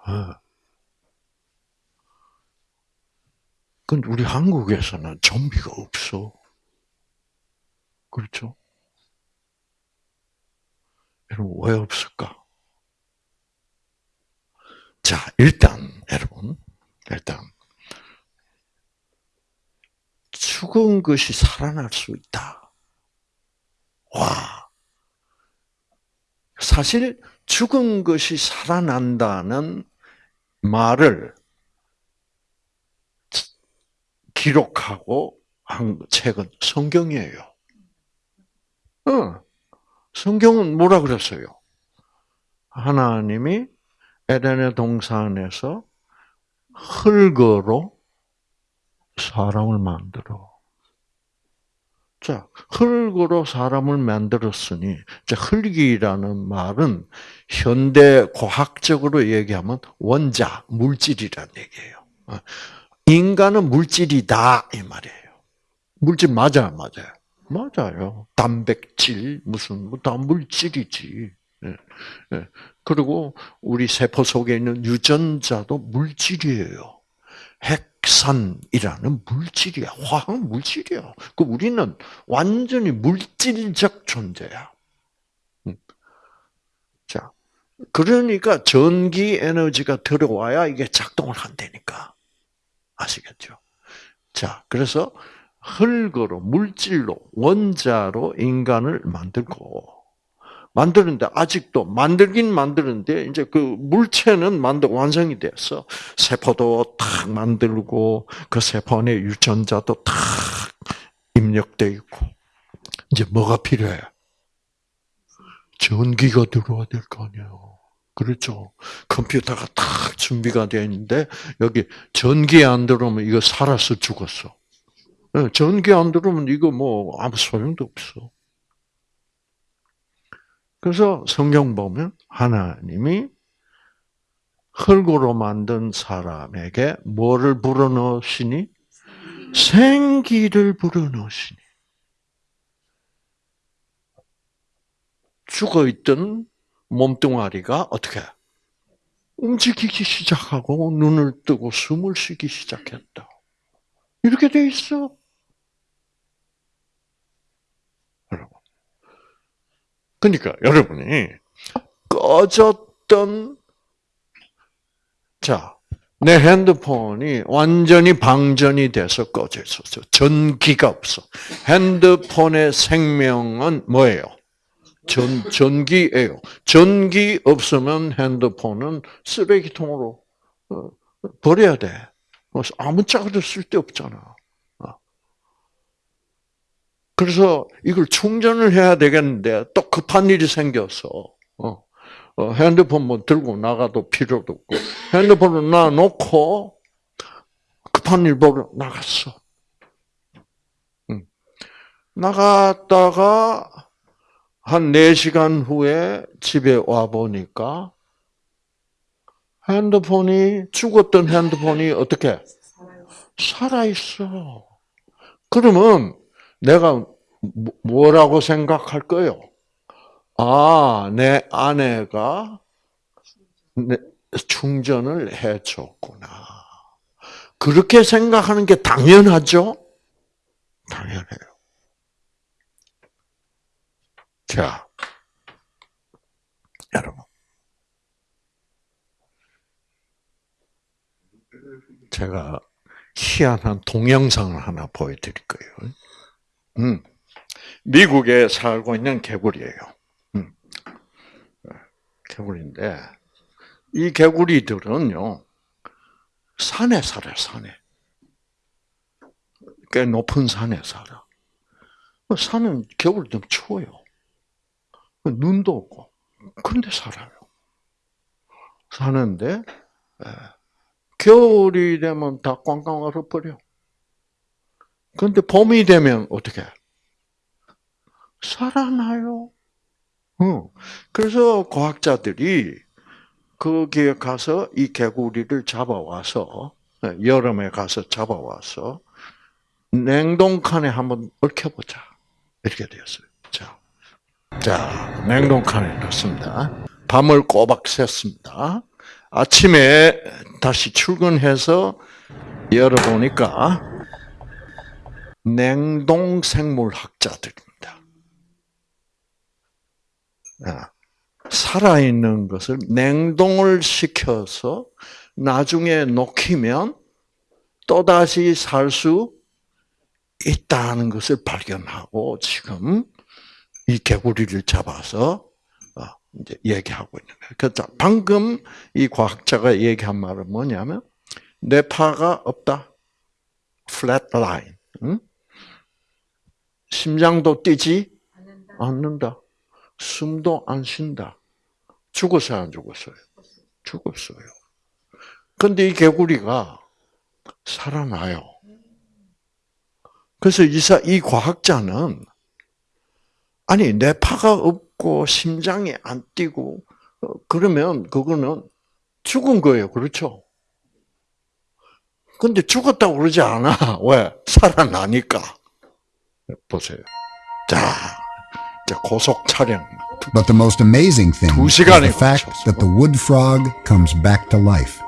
어. 근데 우리 한국에서는 좀비가 없어. 그렇죠? 여러분, 왜 없을까? 자, 일단, 여러분, 일단, 죽은 것이 살아날 수 있다. 와. 사실, 죽은 것이 살아난다는 말을 기록하고 한 책은 성경이에요. 어. 성경은 뭐라 그랬어요? 하나님이 에덴의 동산에서 흙으로 사람을 만들어. 자, 흙으로 사람을 만들었으니, 자, 흙이라는 말은 현대 과학적으로 얘기하면 원자, 물질이라는 얘기예요. 어, 인간은 물질이다, 이 말이에요. 물질 맞아요, 맞아요. 맞아요. 단백질, 무슨, 뭐 다 물질이지. 예, 예. 그리고 우리 세포 속에 있는 유전자도 물질이에요. 핵산이라는 물질이야. 화학 물질이야. 그 우리는 완전히 물질적 존재야. 음. 자, 그러니까 전기 에너지가 들어와야 이게 작동을 한다니까. 아시겠죠? 자, 그래서 흙으로, 물질로, 원자로 인간을 만들고, 만드는데 아직도 만들긴 만드는데 이제 그 물체는 만들 완성이 됐어. 세포도 탁 만들고 그 세포 안에 유전자도 탁 입력돼 있고 이제 뭐가 필요해? 전기가 들어와야 될 거 아니에요. 그렇죠. 컴퓨터가 탁 준비가 되어 있는데 여기 전기 안 들어오면 이거 살아서 죽었어. 예, 전기 안 들어오면 이거 뭐 아무 소용도 없어. 그래서 성경 보면 하나님이 흙으로 만든 사람에게 뭐를 불어넣으시니? 생기를 불어넣으시니. 죽어있던 몸뚱아리가 어떻게? 움직이기 시작하고 눈을 뜨고 숨을 쉬기 시작했다. 이렇게 돼 있어. 여러분. 그러니까 여러분이 꺼졌던 자, 내 핸드폰이 완전히 방전이 돼서 꺼져 있었어. 전기가 없어. 핸드폰의 생명은 뭐예요? 전, 전기예요. 전기 없으면 핸드폰은 쓰레기통으로 어, 버려야 돼. 아무 짝도 쓸데없잖아. 어. 그래서 이걸 충전을 해야 되겠는데 또 급한 일이 생겼어. 어. 핸드폰 뭐 들고 나가도 필요도 없고 핸드폰을 놔놓고 급한 일 보러 나갔어. 나갔다가 한 4시간 후에 집에 와 보니까 핸드폰이 죽었던 핸드폰이 어떻게 살아 있어. 그러면 내가 뭐라고 생각할 거요? 아, 내 아내가 충전을 해줬구나. 그렇게 생각하는 게 당연하죠? 당연해요. 자, 여러분. 제가 희한한 동영상을 하나 보여드릴 거예요. 음, 미국에 살고 있는 개구리예요. 음, 개구리인데 이 개구리들은요 산에 살아요. 산에 꽤 높은 산에 살아. 산은 겨울 좀 추워요. 눈도 없고 그런데 살아요. 사는데 겨울이 되면 다 꽝꽝 얼어버려. 그런데 봄이 되면 어떻게? 살아나요. 어. 그래서 과학자들이 거기에 가서 이 개구리를 잡아와서 여름에 가서 잡아와서 냉동칸에 한번 얽혀보자 이렇게 되었어요. 자, 자 냉동칸에 넣습니다. 밤을 꼬박 샜습니다. 아침에 다시 출근해서 열어보니까 냉동 생물학자들입니다. 아, 살아있는 것을 냉동을 시켜서 나중에 녹이면 또다시 살 수 있다는 것을 발견하고 지금 이 개구리를 잡아서 이제 얘기하고 있는 거예요. 그래서 방금 이 과학자가 얘기한 말은 뭐냐면 뇌파가 없다. flat line. 응? 심장도 뛰지 않는다. 숨도 안 쉰다. 죽었어요, 안 죽었어요? 죽었어요. 근데 이 개구리가 살아나요. 그래서 이사, 이 과학자는, 아니, 뇌파가 없고, 심장이 안 뛰고, 어, 그러면 그거는 죽은 거예요. 그렇죠? 근데 죽었다고 그러지 않아. 왜? 살아나니까. 보세요. 자, 이제 고속 촬영. But the most amazing thing 두 is the fact that the wood frog comes back to life.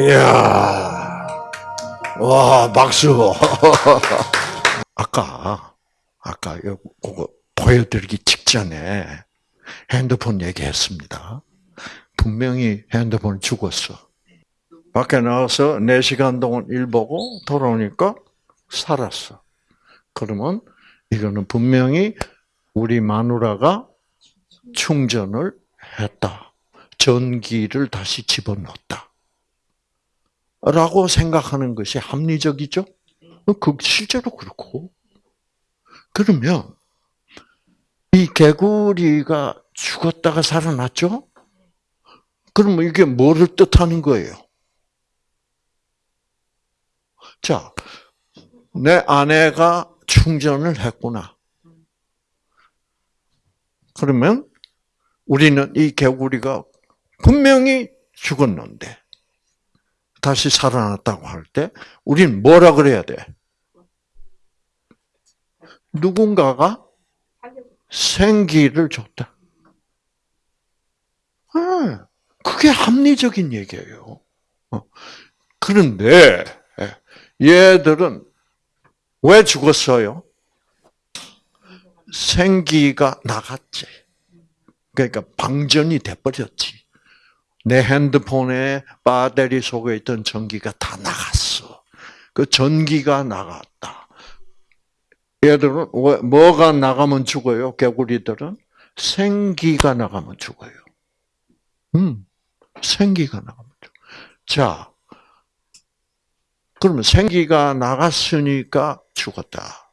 이야, 와, 박수. 아까, 아까, 요, 그거 보여드리기 직전에 핸드폰 얘기했습니다. 분명히 핸드폰 죽었어. 밖에 나와서 4시간 동안 일 보고 돌아오니까 살았어. 그러면 이거는 분명히 우리 마누라가 충전을 했다. 전기를 다시 집어넣었다. 라고 생각하는 것이 합리적이죠? 그 실제로 그렇고. 그러면 이 개구리가 죽었다가 살아났죠? 그러면 이게 뭐를 뜻하는 거예요? 자, 내 아내가 충전을 했구나. 그러면 우리는 이 개구리가 분명히 죽었는데 다시 살아났다고 할 때 우리는 뭐라 그래야 돼? 누군가가 생기를 줬다. 네, 그게 합리적인 얘기예요. 어. 그런데 얘들은 왜 죽었어요? 생기가 나갔지. 그러니까 방전이 돼버렸지. 내 핸드폰에 배터리 속에 있던 전기가 다 나갔어. 그 전기가 나갔다. 얘들은 왜- 뭐가 나가면 죽어요? 개구리들은 생기가 나가면 죽어요. 음, 생기가 나가면 죽어. 자, 그러면 생기가 나갔으니까 죽었다.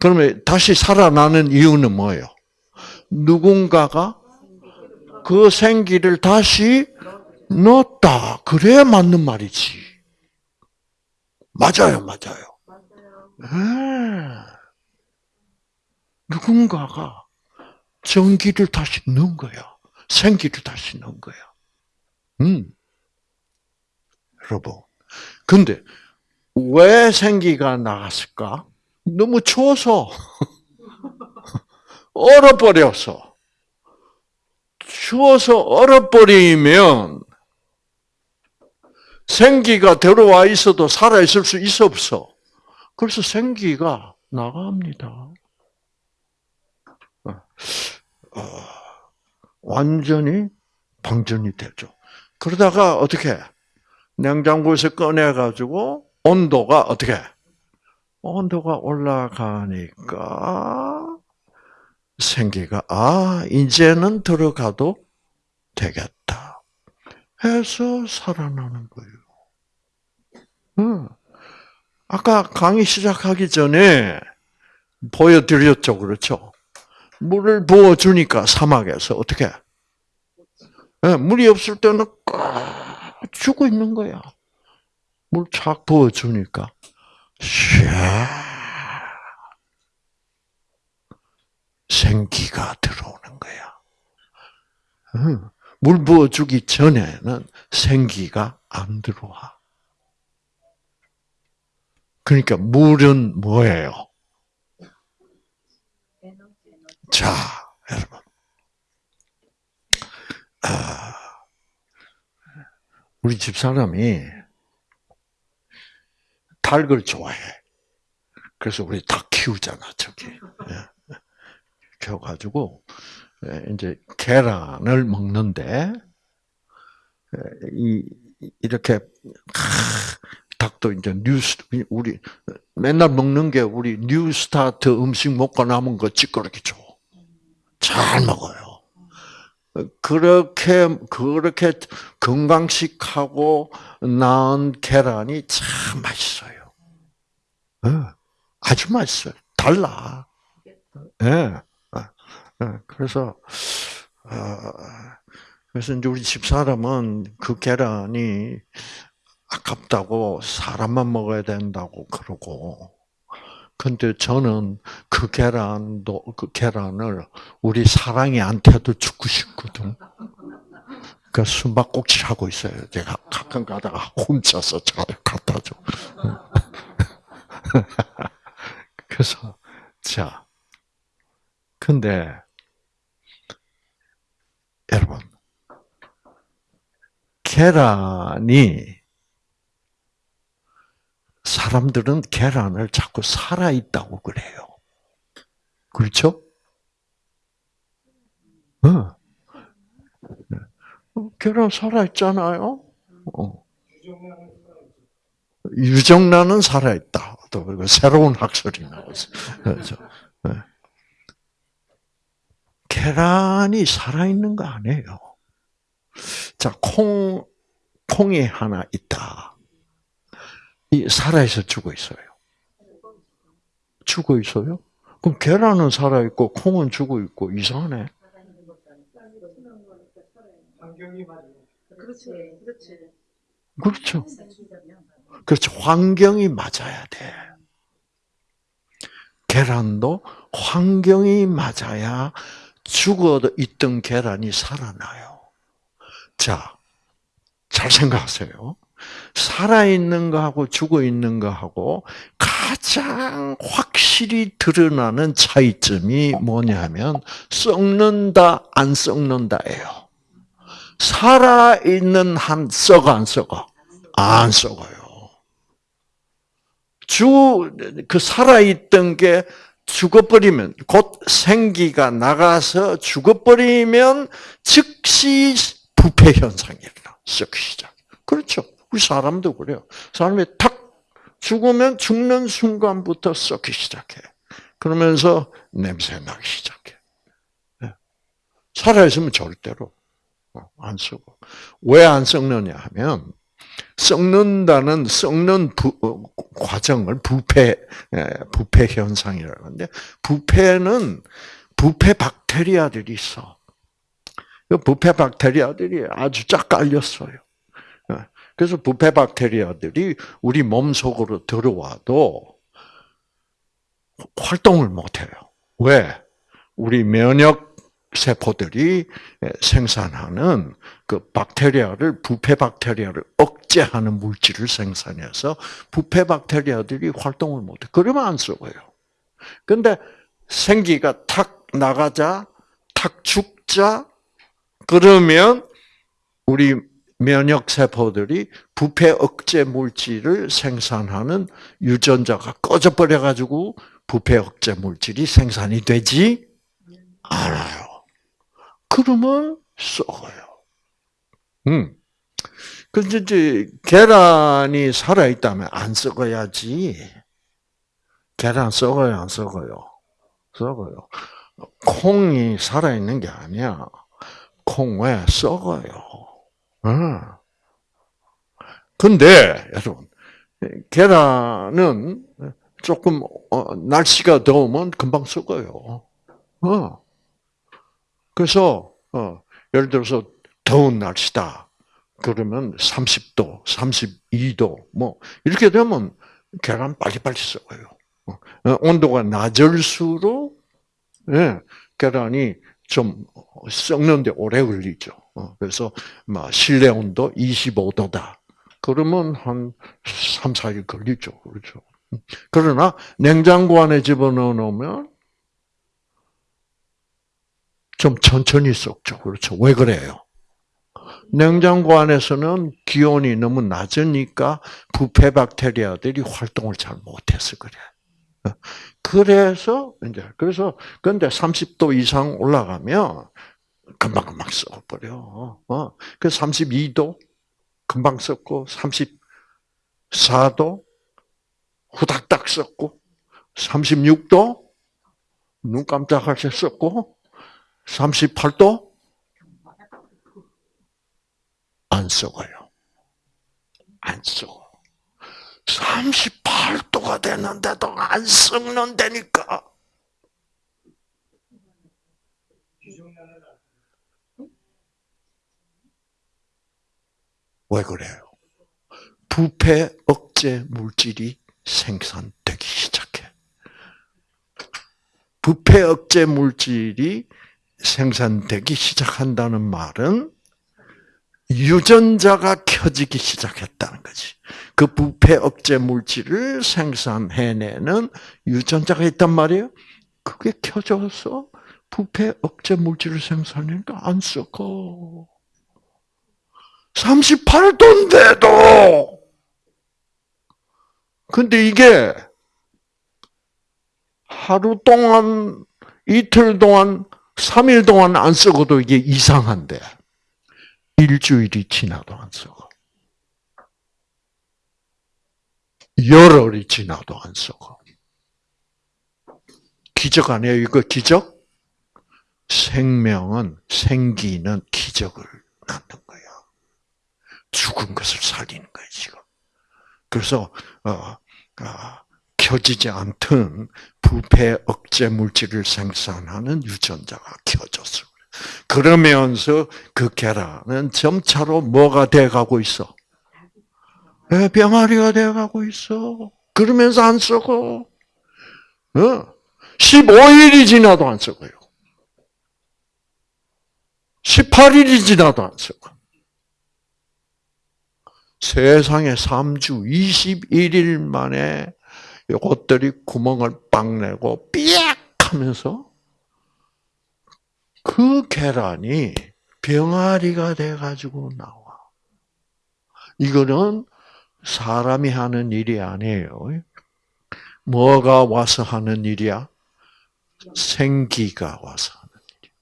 그러면 다시 살아나는 이유는 뭐예요? 누군가가 그 생기를 다시 넣었다. 그래야 맞는 말이지. 맞아요, 맞아요. 네. 누군가가 전기를 다시 넣은 거야. 생기를 다시 넣은 거야. 음. 여러분. 근데 왜 생기가 나갔을까? 너무 추워서 얼어버려서 추워서 얼어버리면 생기가 들어와 있어도 살아 있을 수 있어 없어. 그래서 생기가 나갑니다. 어, 어, 완전히 방전이 되죠. 그러다가 어떻게 냉장고에서 꺼내 가지고 온도가 어떻게 온도가 올라가니까 생기가 아 이제는 들어가도 되겠다 해서 살아나는 거예요. 응. 아까 강의 시작하기 전에 보여드렸죠, 그렇죠? 물을 부어주니까 사막에서 어떻게? 예, 물이 없을 때는 꽉 죽어 있는 거야. 물 착 부어주니까 샤 생기가 들어오는 거야. 응. 물 부어주기 전에는 생기가 안 들어와. 그러니까 물은 뭐예요? 자, 여러분. 아, 우리 집 사람이 닭을 좋아해. 그래서 우리 닭 키우잖아, 저기. 예. 키워가지고, 예, 이제 계란을 먹는데, 예, 이, 이렇게, 닭도 이제 뉴스, 우리, 맨날 먹는 게 우리 뉴스타트 음식 먹고 남은 거 찌그럽게 줘. 잘 먹어요. 그렇게, 그렇게 건강식하고 나은 계란이 참 맛있어요. 아주 맛있어요. 달라. 예. 예. 그래서 어, 그래서 이제 우리 집 사람은 그 계란이 아깝다고 사람만 먹어야 된다고 그러고. 근데 저는 그 계란도 그 계란을 우리 사랑이한테도 주고 싶거든. 그 숨바꼭질 하고 있어요. 제가 가끔 가다가 혼자서 잘 갖다 줘. 그래서 자, 근데 여러분 계란이 사람들은 계란을 자꾸 살아 있다고 그래요. 그렇죠? 어. 어, 계란 살아 있잖아요. 어. 유정란은 살아 있다. 또 새로운 학설이 나왔어. 그렇죠. 네. 계란이 살아 있는 거 아니에요. 자, 콩 콩이 하나 있다. 이 살아있어 죽어 있어요. 죽어 있어요? 그럼 계란은 살아 있고 콩은 죽어 있고 이상하네. 그렇지, 그렇지. 그렇죠. 그렇죠. 환경이 맞아야 돼. 계란도 환경이 맞아야 죽어 있던 계란이 살아나요. 자, 잘 생각하세요. 살아있는 거하고 죽어 있는 거하고 가장 확실히 드러나는 차이점이 뭐냐면 썩는다, 안 썩는다예요. 살아있는 한 썩어, 안 썩어? 안 썩어요. 주, 그 살아있던 게 죽어버리면, 곧 생기가 나가서 죽어버리면 즉시 부패 현상이 일어나. 시작. 그렇죠. 우리 사람도 그래요. 사람이 탁 죽으면 죽는 순간부터 썩기 시작해. 그러면서 냄새 나기 시작해. 예. 살아있으면 절대로 안 썩어. 왜안 썩느냐 하면, 썩는다는 썩는 부, 어, 과정을 부패 예, 부패 현상이라고 하는데 부패는 부패 박테리아들이 있어. 그 부패 박테리아들이 아주 쫙 깔렸어요. 예, 그래서 부패 박테리아들이 우리 몸 속으로 들어와도 활동을 못 해요. 왜? 우리 면역 세포들이 생산하는 그 박테리아를 부패 박테리아를 억 제하는 물질을 생산해서 부패 박테리아들이 활동을 못해. 그러면 안 썩어요. 근데 생기가 탁 나가자, 탁 죽자, 그러면 우리 면역 세포들이 부패 억제 물질을 생산하는 유전자가 꺼져 버려 가지고 부패 억제 물질이 생산이 되지 않아요. 그러면 썩어요. 음. 근데 이제 계란이 살아 있다면 안 썩어야지. 계란 썩어요, 안 썩어요? 썩어요. 콩이 살아 있는 게 아니야. 콩 왜 썩어요? 응. 근데 여러분 계란은 조금 어, 날씨가 더우면 금방 썩어요. 어. 그래서 어, 예를 들어서 더운 날씨다. 그러면 30도, 32도 뭐 이렇게 되면 계란 빨리빨리 썩어요. 어, 온도가 낮을수록 예, 계란이 좀 썩는데 오래 걸리죠. 어, 그래서 막 실내 온도 25도다. 그러면 한 3, 4일 걸리죠. 그렇죠. 그러나 냉장고 안에 집어넣어 놓으면 좀 천천히 썩죠. 그렇죠. 왜 그래요? 냉장고 안에서는 기온이 너무 낮으니까 부패 박테리아들이 활동을 잘 못해서 그래. 그래서 이제 그래서 근데 30도 이상 올라가면 금방 금방 썩어버려. 어. 그 32도 금방 썩고 34도 후닥닥 썩고 36도 눈 깜짝할 때 썩고 38도 안 썩어요. 안 썩어. 38도가 되는데도 안 썩는다니까. 왜 그래요? 부패 억제 물질이 생산되기 시작해. 부패 억제 물질이 생산되기 시작한다는 말은 유전자가 켜지기 시작했다는 거지. 그 부패 억제 물질을 생산해내는 유전자가 있단 말이에요. 그게 켜져서 부패 억제 물질을 생산하니까 안 썩어. 38도인데도! 근데 이게 하루 동안, 이틀 동안, 3일 동안 안 썩어도 이게 이상한데. 일주일이 지나도 안 썩어. 열흘이 지나도 안 썩어. 기적 아니에요? 이거 기적? 생명은, 생기는 기적을 낳는 거야. 죽은 것을 살리는 거야, 지금. 그래서, 어, 어, 켜지지 않던 부패 억제 물질을 생산하는 유전자가 켜졌어. 그러면서 그 계란은 점차로 뭐가 돼가고 있어? 네, 병아리가 돼가고 있어. 그러면서 안 썩어. 어? 15일이 지나도 안 썩어요. 18일이 지나도 안 썩어. 세상에 3주 21일 만에 이것들이 구멍을 빵 내고 삐약 하면서 그 계란이 병아리가 돼가지고 나와. 이거는 사람이 하는 일이 아니에요. 뭐가 와서 하는 일이야? 생기가 와서 하는 일이야.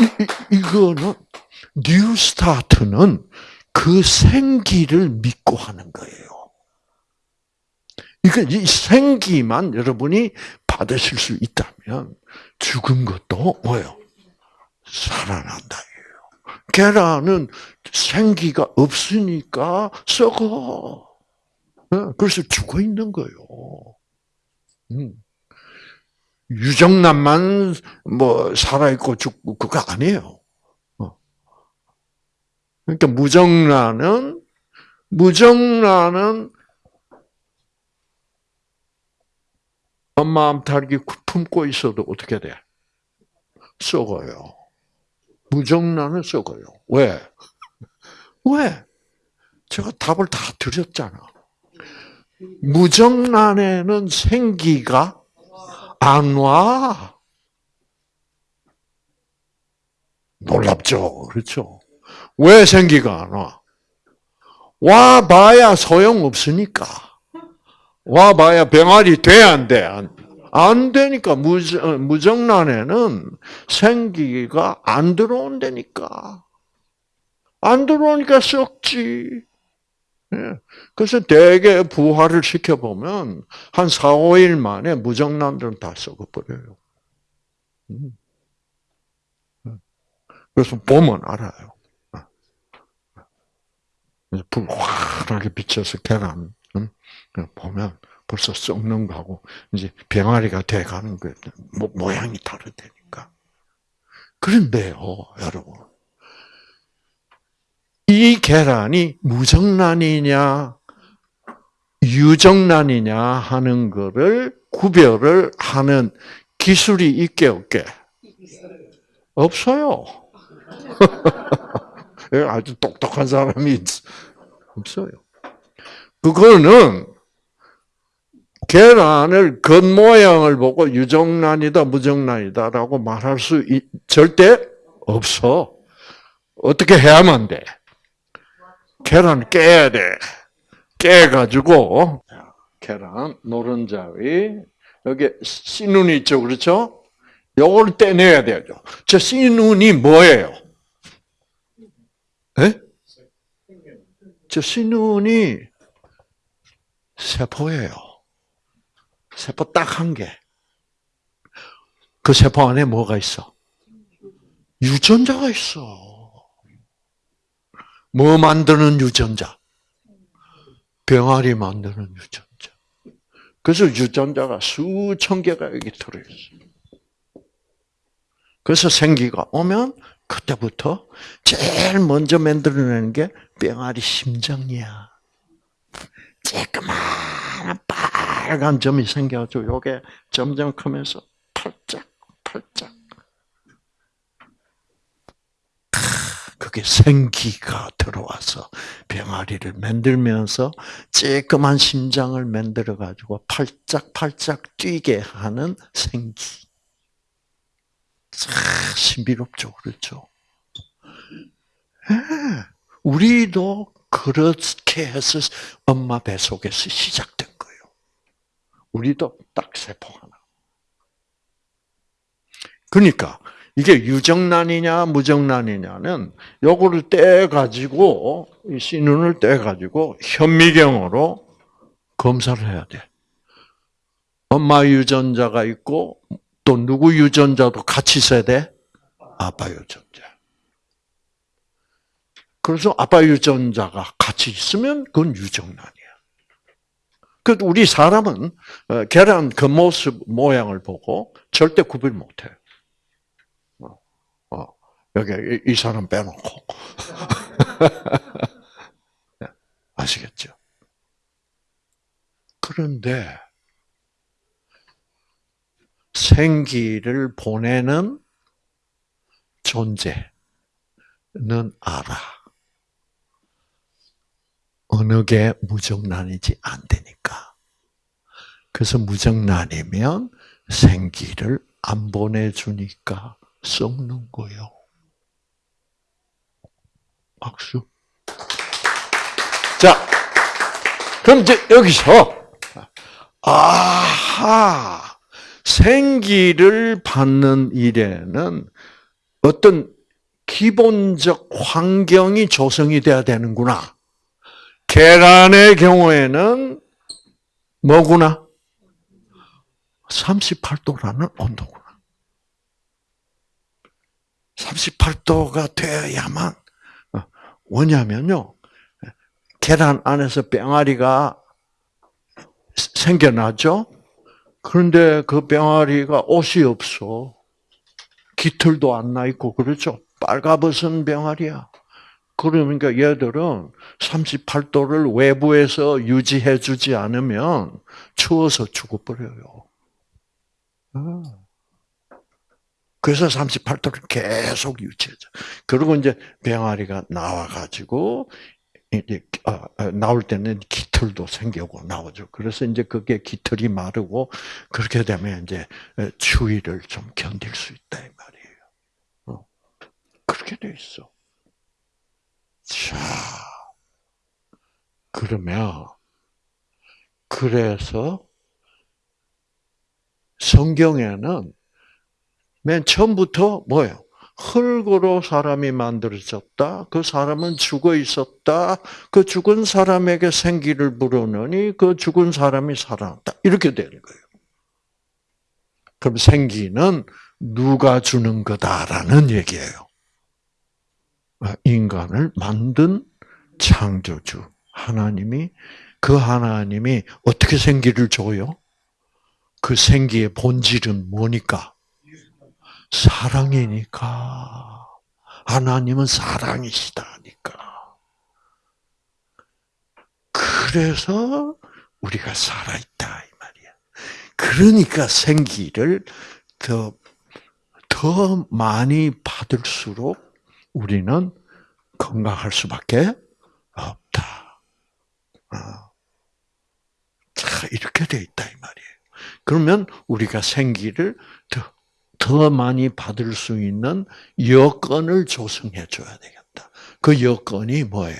이, 이, 이거는 New Start는 그 생기를 믿고 하는 거예요. 이거 이 생기만 여러분이 받으실 수 있다면 죽은 것도 뭐요? 살아난다예요. 계란은 생기가 없으니까 썩어. 어, 그래서 죽어 있는 거예요. 음. 유정란만 뭐 살아있고 죽고 그거 아니에요. 그러니까 무정란은 무정란은 엄마 암탉이 품고 있어도 어떻게 돼? 썩어요. 무정란은 썩어요. 왜? 왜? 제가 답을 다 드렸잖아. 무정란에는 생기가 안 와. 놀랍죠? 그렇죠? 왜 생기가 안 와? 와 봐야 소용없으니까. 와 봐야 병아리 돼, 안 돼? 안, 안 되니까. 무정, 무정란에는 생기가 안 들어온다니까. 안 들어오니까 썩지. 예. 그래서 대개 부화를 시켜보면 한 4, 5일 만에 무정란들은 다 썩어버려요. 음. 그래서 보면 알아요. 불 환하게 비춰서 계란 보면 벌써 썩는 거하고 이제 병아리가 돼가는 거예요. 모양이 다르다니까. 그런데요, 여러분. 이 계란이 무정란이냐, 유정란이냐 하는 거를 구별을 하는 기술이 있게 없게? 없어요. 아주 똑똑한 사람이 없어요. 그거는 계란을 겉모양을 보고 유정란이다, 무정란이다라고 말할 수 있, 절대 없어. 어떻게 해야만 돼? 계란 깨야 돼. 깨가지고, 계란, 노른자위, 여기 씨눈이 있죠, 그렇죠? 요걸 떼내야 되죠. 저 씨눈이 뭐예요? 에? 저 씨눈이 세포예요. 세포 딱 한 개. 그 세포 안에 뭐가 있어? 유전자가 있어. 뭐 만드는 유전자? 병아리 만드는 유전자. 그래서 유전자가 수천 개가 여기 들어있어. 그래서 생기가 오면 그때부터 제일 먼저 만들어내는 게 병아리 심장이야. 쬐끄만 빨간 점이 생겨가지고 요게 점점 크면서 팔짝 팔짝 그게 생기가 들어와서 병아리를 만들면서 쬐끄만 심장을 만들어 가지고 팔짝팔짝 뛰게 하는 생기. 참 신비롭죠, 그렇죠? 예, 우리도 그렇게 해서 엄마 뱃속에서 시작된 거예요. 우리도 딱 세포 하나. 그러니까 이게 유정란이냐 무정란이냐는 요거를 떼 가지고 이 씨눈을 떼 가지고 현미경으로 검사를 해야 돼. 엄마 유전자가 있고 또 누구 유전자도 같이 있어야 돼? 아빠 유전자. 그래서 아빠 유전자가 같이 있으면 그건 유정란이야. 그 우리 사람은 어, 계란 그 모습 모양을 보고 절대 구별 못해. 어, 여기 이, 이 사람 빼놓고 아시겠죠? 그런데 생기를 보내는 존재는 알아. 어느 게 무정란이지 안 되니까. 그래서 무정란이면 생기를 안 보내주니까 썩는 거요. 박수. 자, 그럼 이제 여기서 아하 생기를 받는 일에는 어떤 기본적 환경이 조성이 돼야 되는구나. 계란의 경우에는 뭐구나? 38도라는 온도구나. 38도가 되어야만 어, 뭐냐면요. 계란 안에서 병아리가 생겨나죠. 그런데 그 병아리가 옷이 없어. 깃털도 안 나 있고 그렇죠. 빨가벗은 병아리야. 그러니까 얘들은 38도를 외부에서 유지해 주지 않으면 추워서 죽어버려요. 아. 그래서 38도를 계속 유지해줘. 그리고 이제 병아리가 나와가지고 나올 때는 깃털도 생기고 나오죠. 그래서 이제 그게 깃털이 마르고 그렇게 되면 이제 추위를 좀 견딜 수 있다 이 말이에요. 어, 그렇게 돼 있어. 자, 그러면 그래서 성경에는 맨 처음부터 뭐예요? 흙으로 사람이 만들어졌다. 그 사람은 죽어 있었다. 그 죽은 사람에게 생기를 불어넣으니 그 죽은 사람이 살아났다. 이렇게 되는 거예요. 그럼 생기는 누가 주는 거다라는 얘기예요. 인간을 만든 창조주 하나님이 그 하나님이 어떻게 생기를 줘요? 그 생기의 본질은 뭐니까? 사랑이니까. 하나님은 사랑이시다니까. 그래서 우리가 살아있다, 이 말이야. 그러니까 생기를 더, 더 많이 받을수록 우리는 건강할 수밖에 없다. 어. 자, 이렇게 돼 있다, 이 말이에요. 그러면 우리가 생기를 더더 많이 받을 수 있는 여건을 조성해 줘야 되겠다. 그 여건이 뭐예요?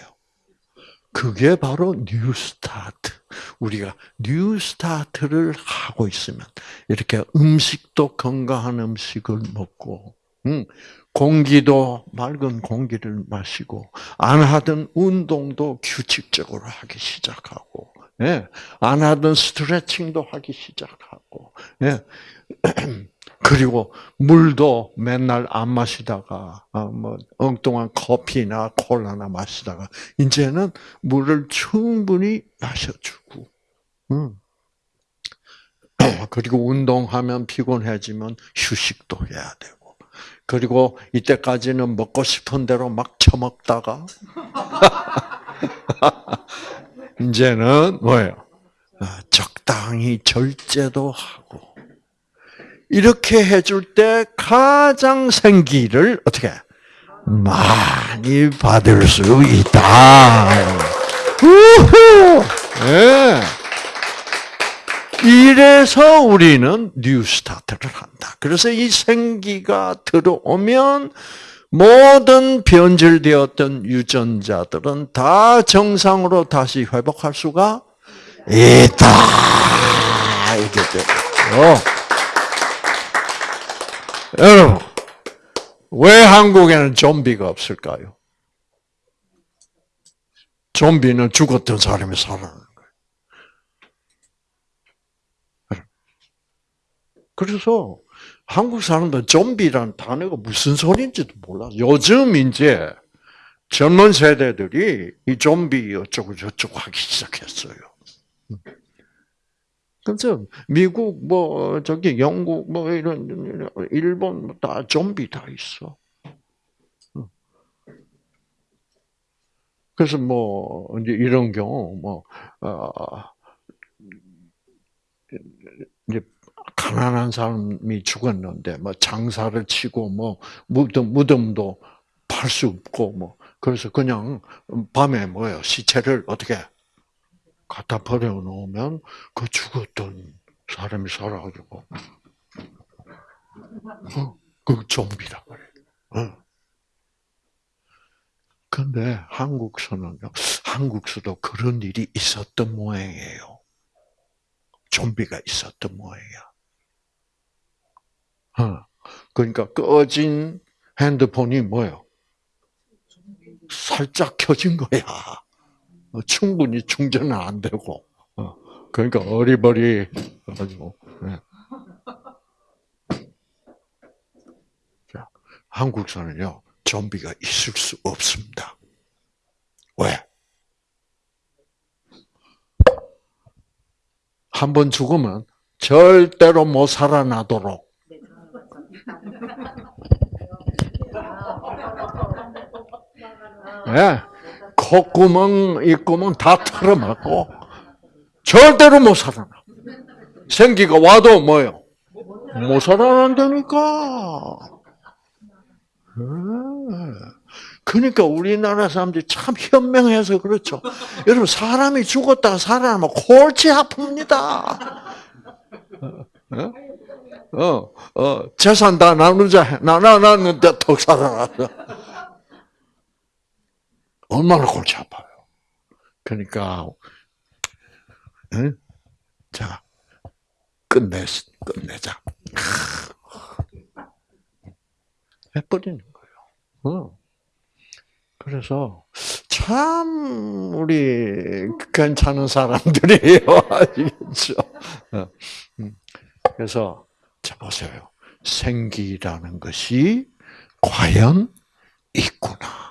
그게 바로 New Start. 우리가 New Start를 하고 있으면 이렇게 음식도 건강한 음식을 먹고 음, 공기도 맑은 공기를 마시고 안 하던 운동도 규칙적으로 하기 시작하고 예, 안 하던 스트레칭도 하기 시작하고 예. 그리고 물도 맨날 안 마시다가 어, 뭐 엉뚱한 커피나 콜라나 마시다가 이제는 물을 충분히 마셔주고, 음. 그리고 운동하면 피곤해지면 휴식도 해야 되고, 그리고 이때까지는 먹고 싶은 대로 막 처먹다가 이제는 뭐예요? 아, 적당히 절제도 하고 이렇게 해줄 때 가장 생기를 어떻게 많이 받을 수 있다. 우후! 예. 이래서 우리는 New Start를 한다. 그래서 이 생기가 들어오면 모든 변질되었던 유전자들은 다 정상으로 다시 회복할 수가 있다. 이게 돼요. 여러분, 왜 한국에는 좀비가 없을까요? 좀비는 죽었던 사람이 살아나는 거예요. 그래서 한국 사람들은 좀비라는 단어가 무슨 소리인지도 몰라. 요즘 이제 젊은 세대들이 이 좀비 어쩌고 저쩌고 하기 시작했어요. 그래서 미국 뭐 저기 영국 뭐 이런 일본 뭐다 좀비 다 있어. 그래서 뭐 이제 이런 경우 뭐 어, 이제 가난한 사람이 죽었는데 뭐 장사를 치고 뭐 무덤 무덤도 팔 수 없고 뭐 그래서 그냥 밤에 뭐예요 시체를 어떻게 갖다 버려 놓으면 그 죽었던 사람이 살아가지고 어, 그 좀비라 그래. 어. 근데 한국서는요, 한국서도 그런 일이 있었던 모양이에요. 좀비가 있었던 모양이야. 어. 그러니까 꺼진 핸드폰이 뭐요? 살짝 켜진 거야. 어, 충분히 충전은 안 되고. 어. 그러니까 어리버리 가지고. 네. 자, 한국서는요, 좀비가 있을 수 없습니다. 왜? 한 번 죽으면 절대로 못 살아나도록 예, 콧구멍, 입구멍 다 털어맞고 절대로 못 살아나. 생기가 와도 뭐요? 못 살아난다니까. 그러니까 우리나라 사람들이 참 현명해서 그렇죠. 여러분 사람이 죽었다가 살아나면 골치 아픕니다. 어, 어, 재산 다 나누자 나눠놨는데 턱 살아났어. 얼마나 골치 아파요. 그러니까 응? 자 끝내 끝내자. 해버리는 거예요. 어. 그래서 참 우리 괜찮은 사람들이에요. 아시겠죠? 그래서 자 보세요. 생기라는 것이 과연 있구나.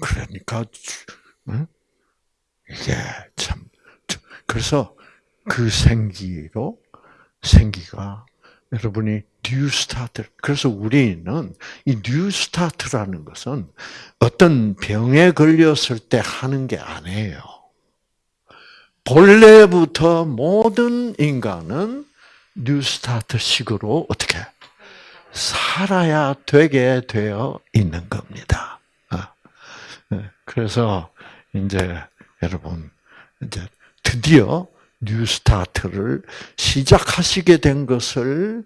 그러니까 이게 참 그래서 그 생기로 생기가 여러분이 New Start. 그래서 우리는 이 New Start라는 것은 어떤 병에 걸렸을 때 하는 게 아니에요. 본래부터 모든 인간은 New Start 식으로 어떻게 살아야 되게 되어 있는 겁니다. 아, 네. 그래서 이제 여러분 이제 드디어 뉴스타트를 시작하시게 된 것을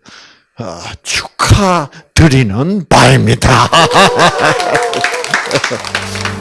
축하드리는 바입니다.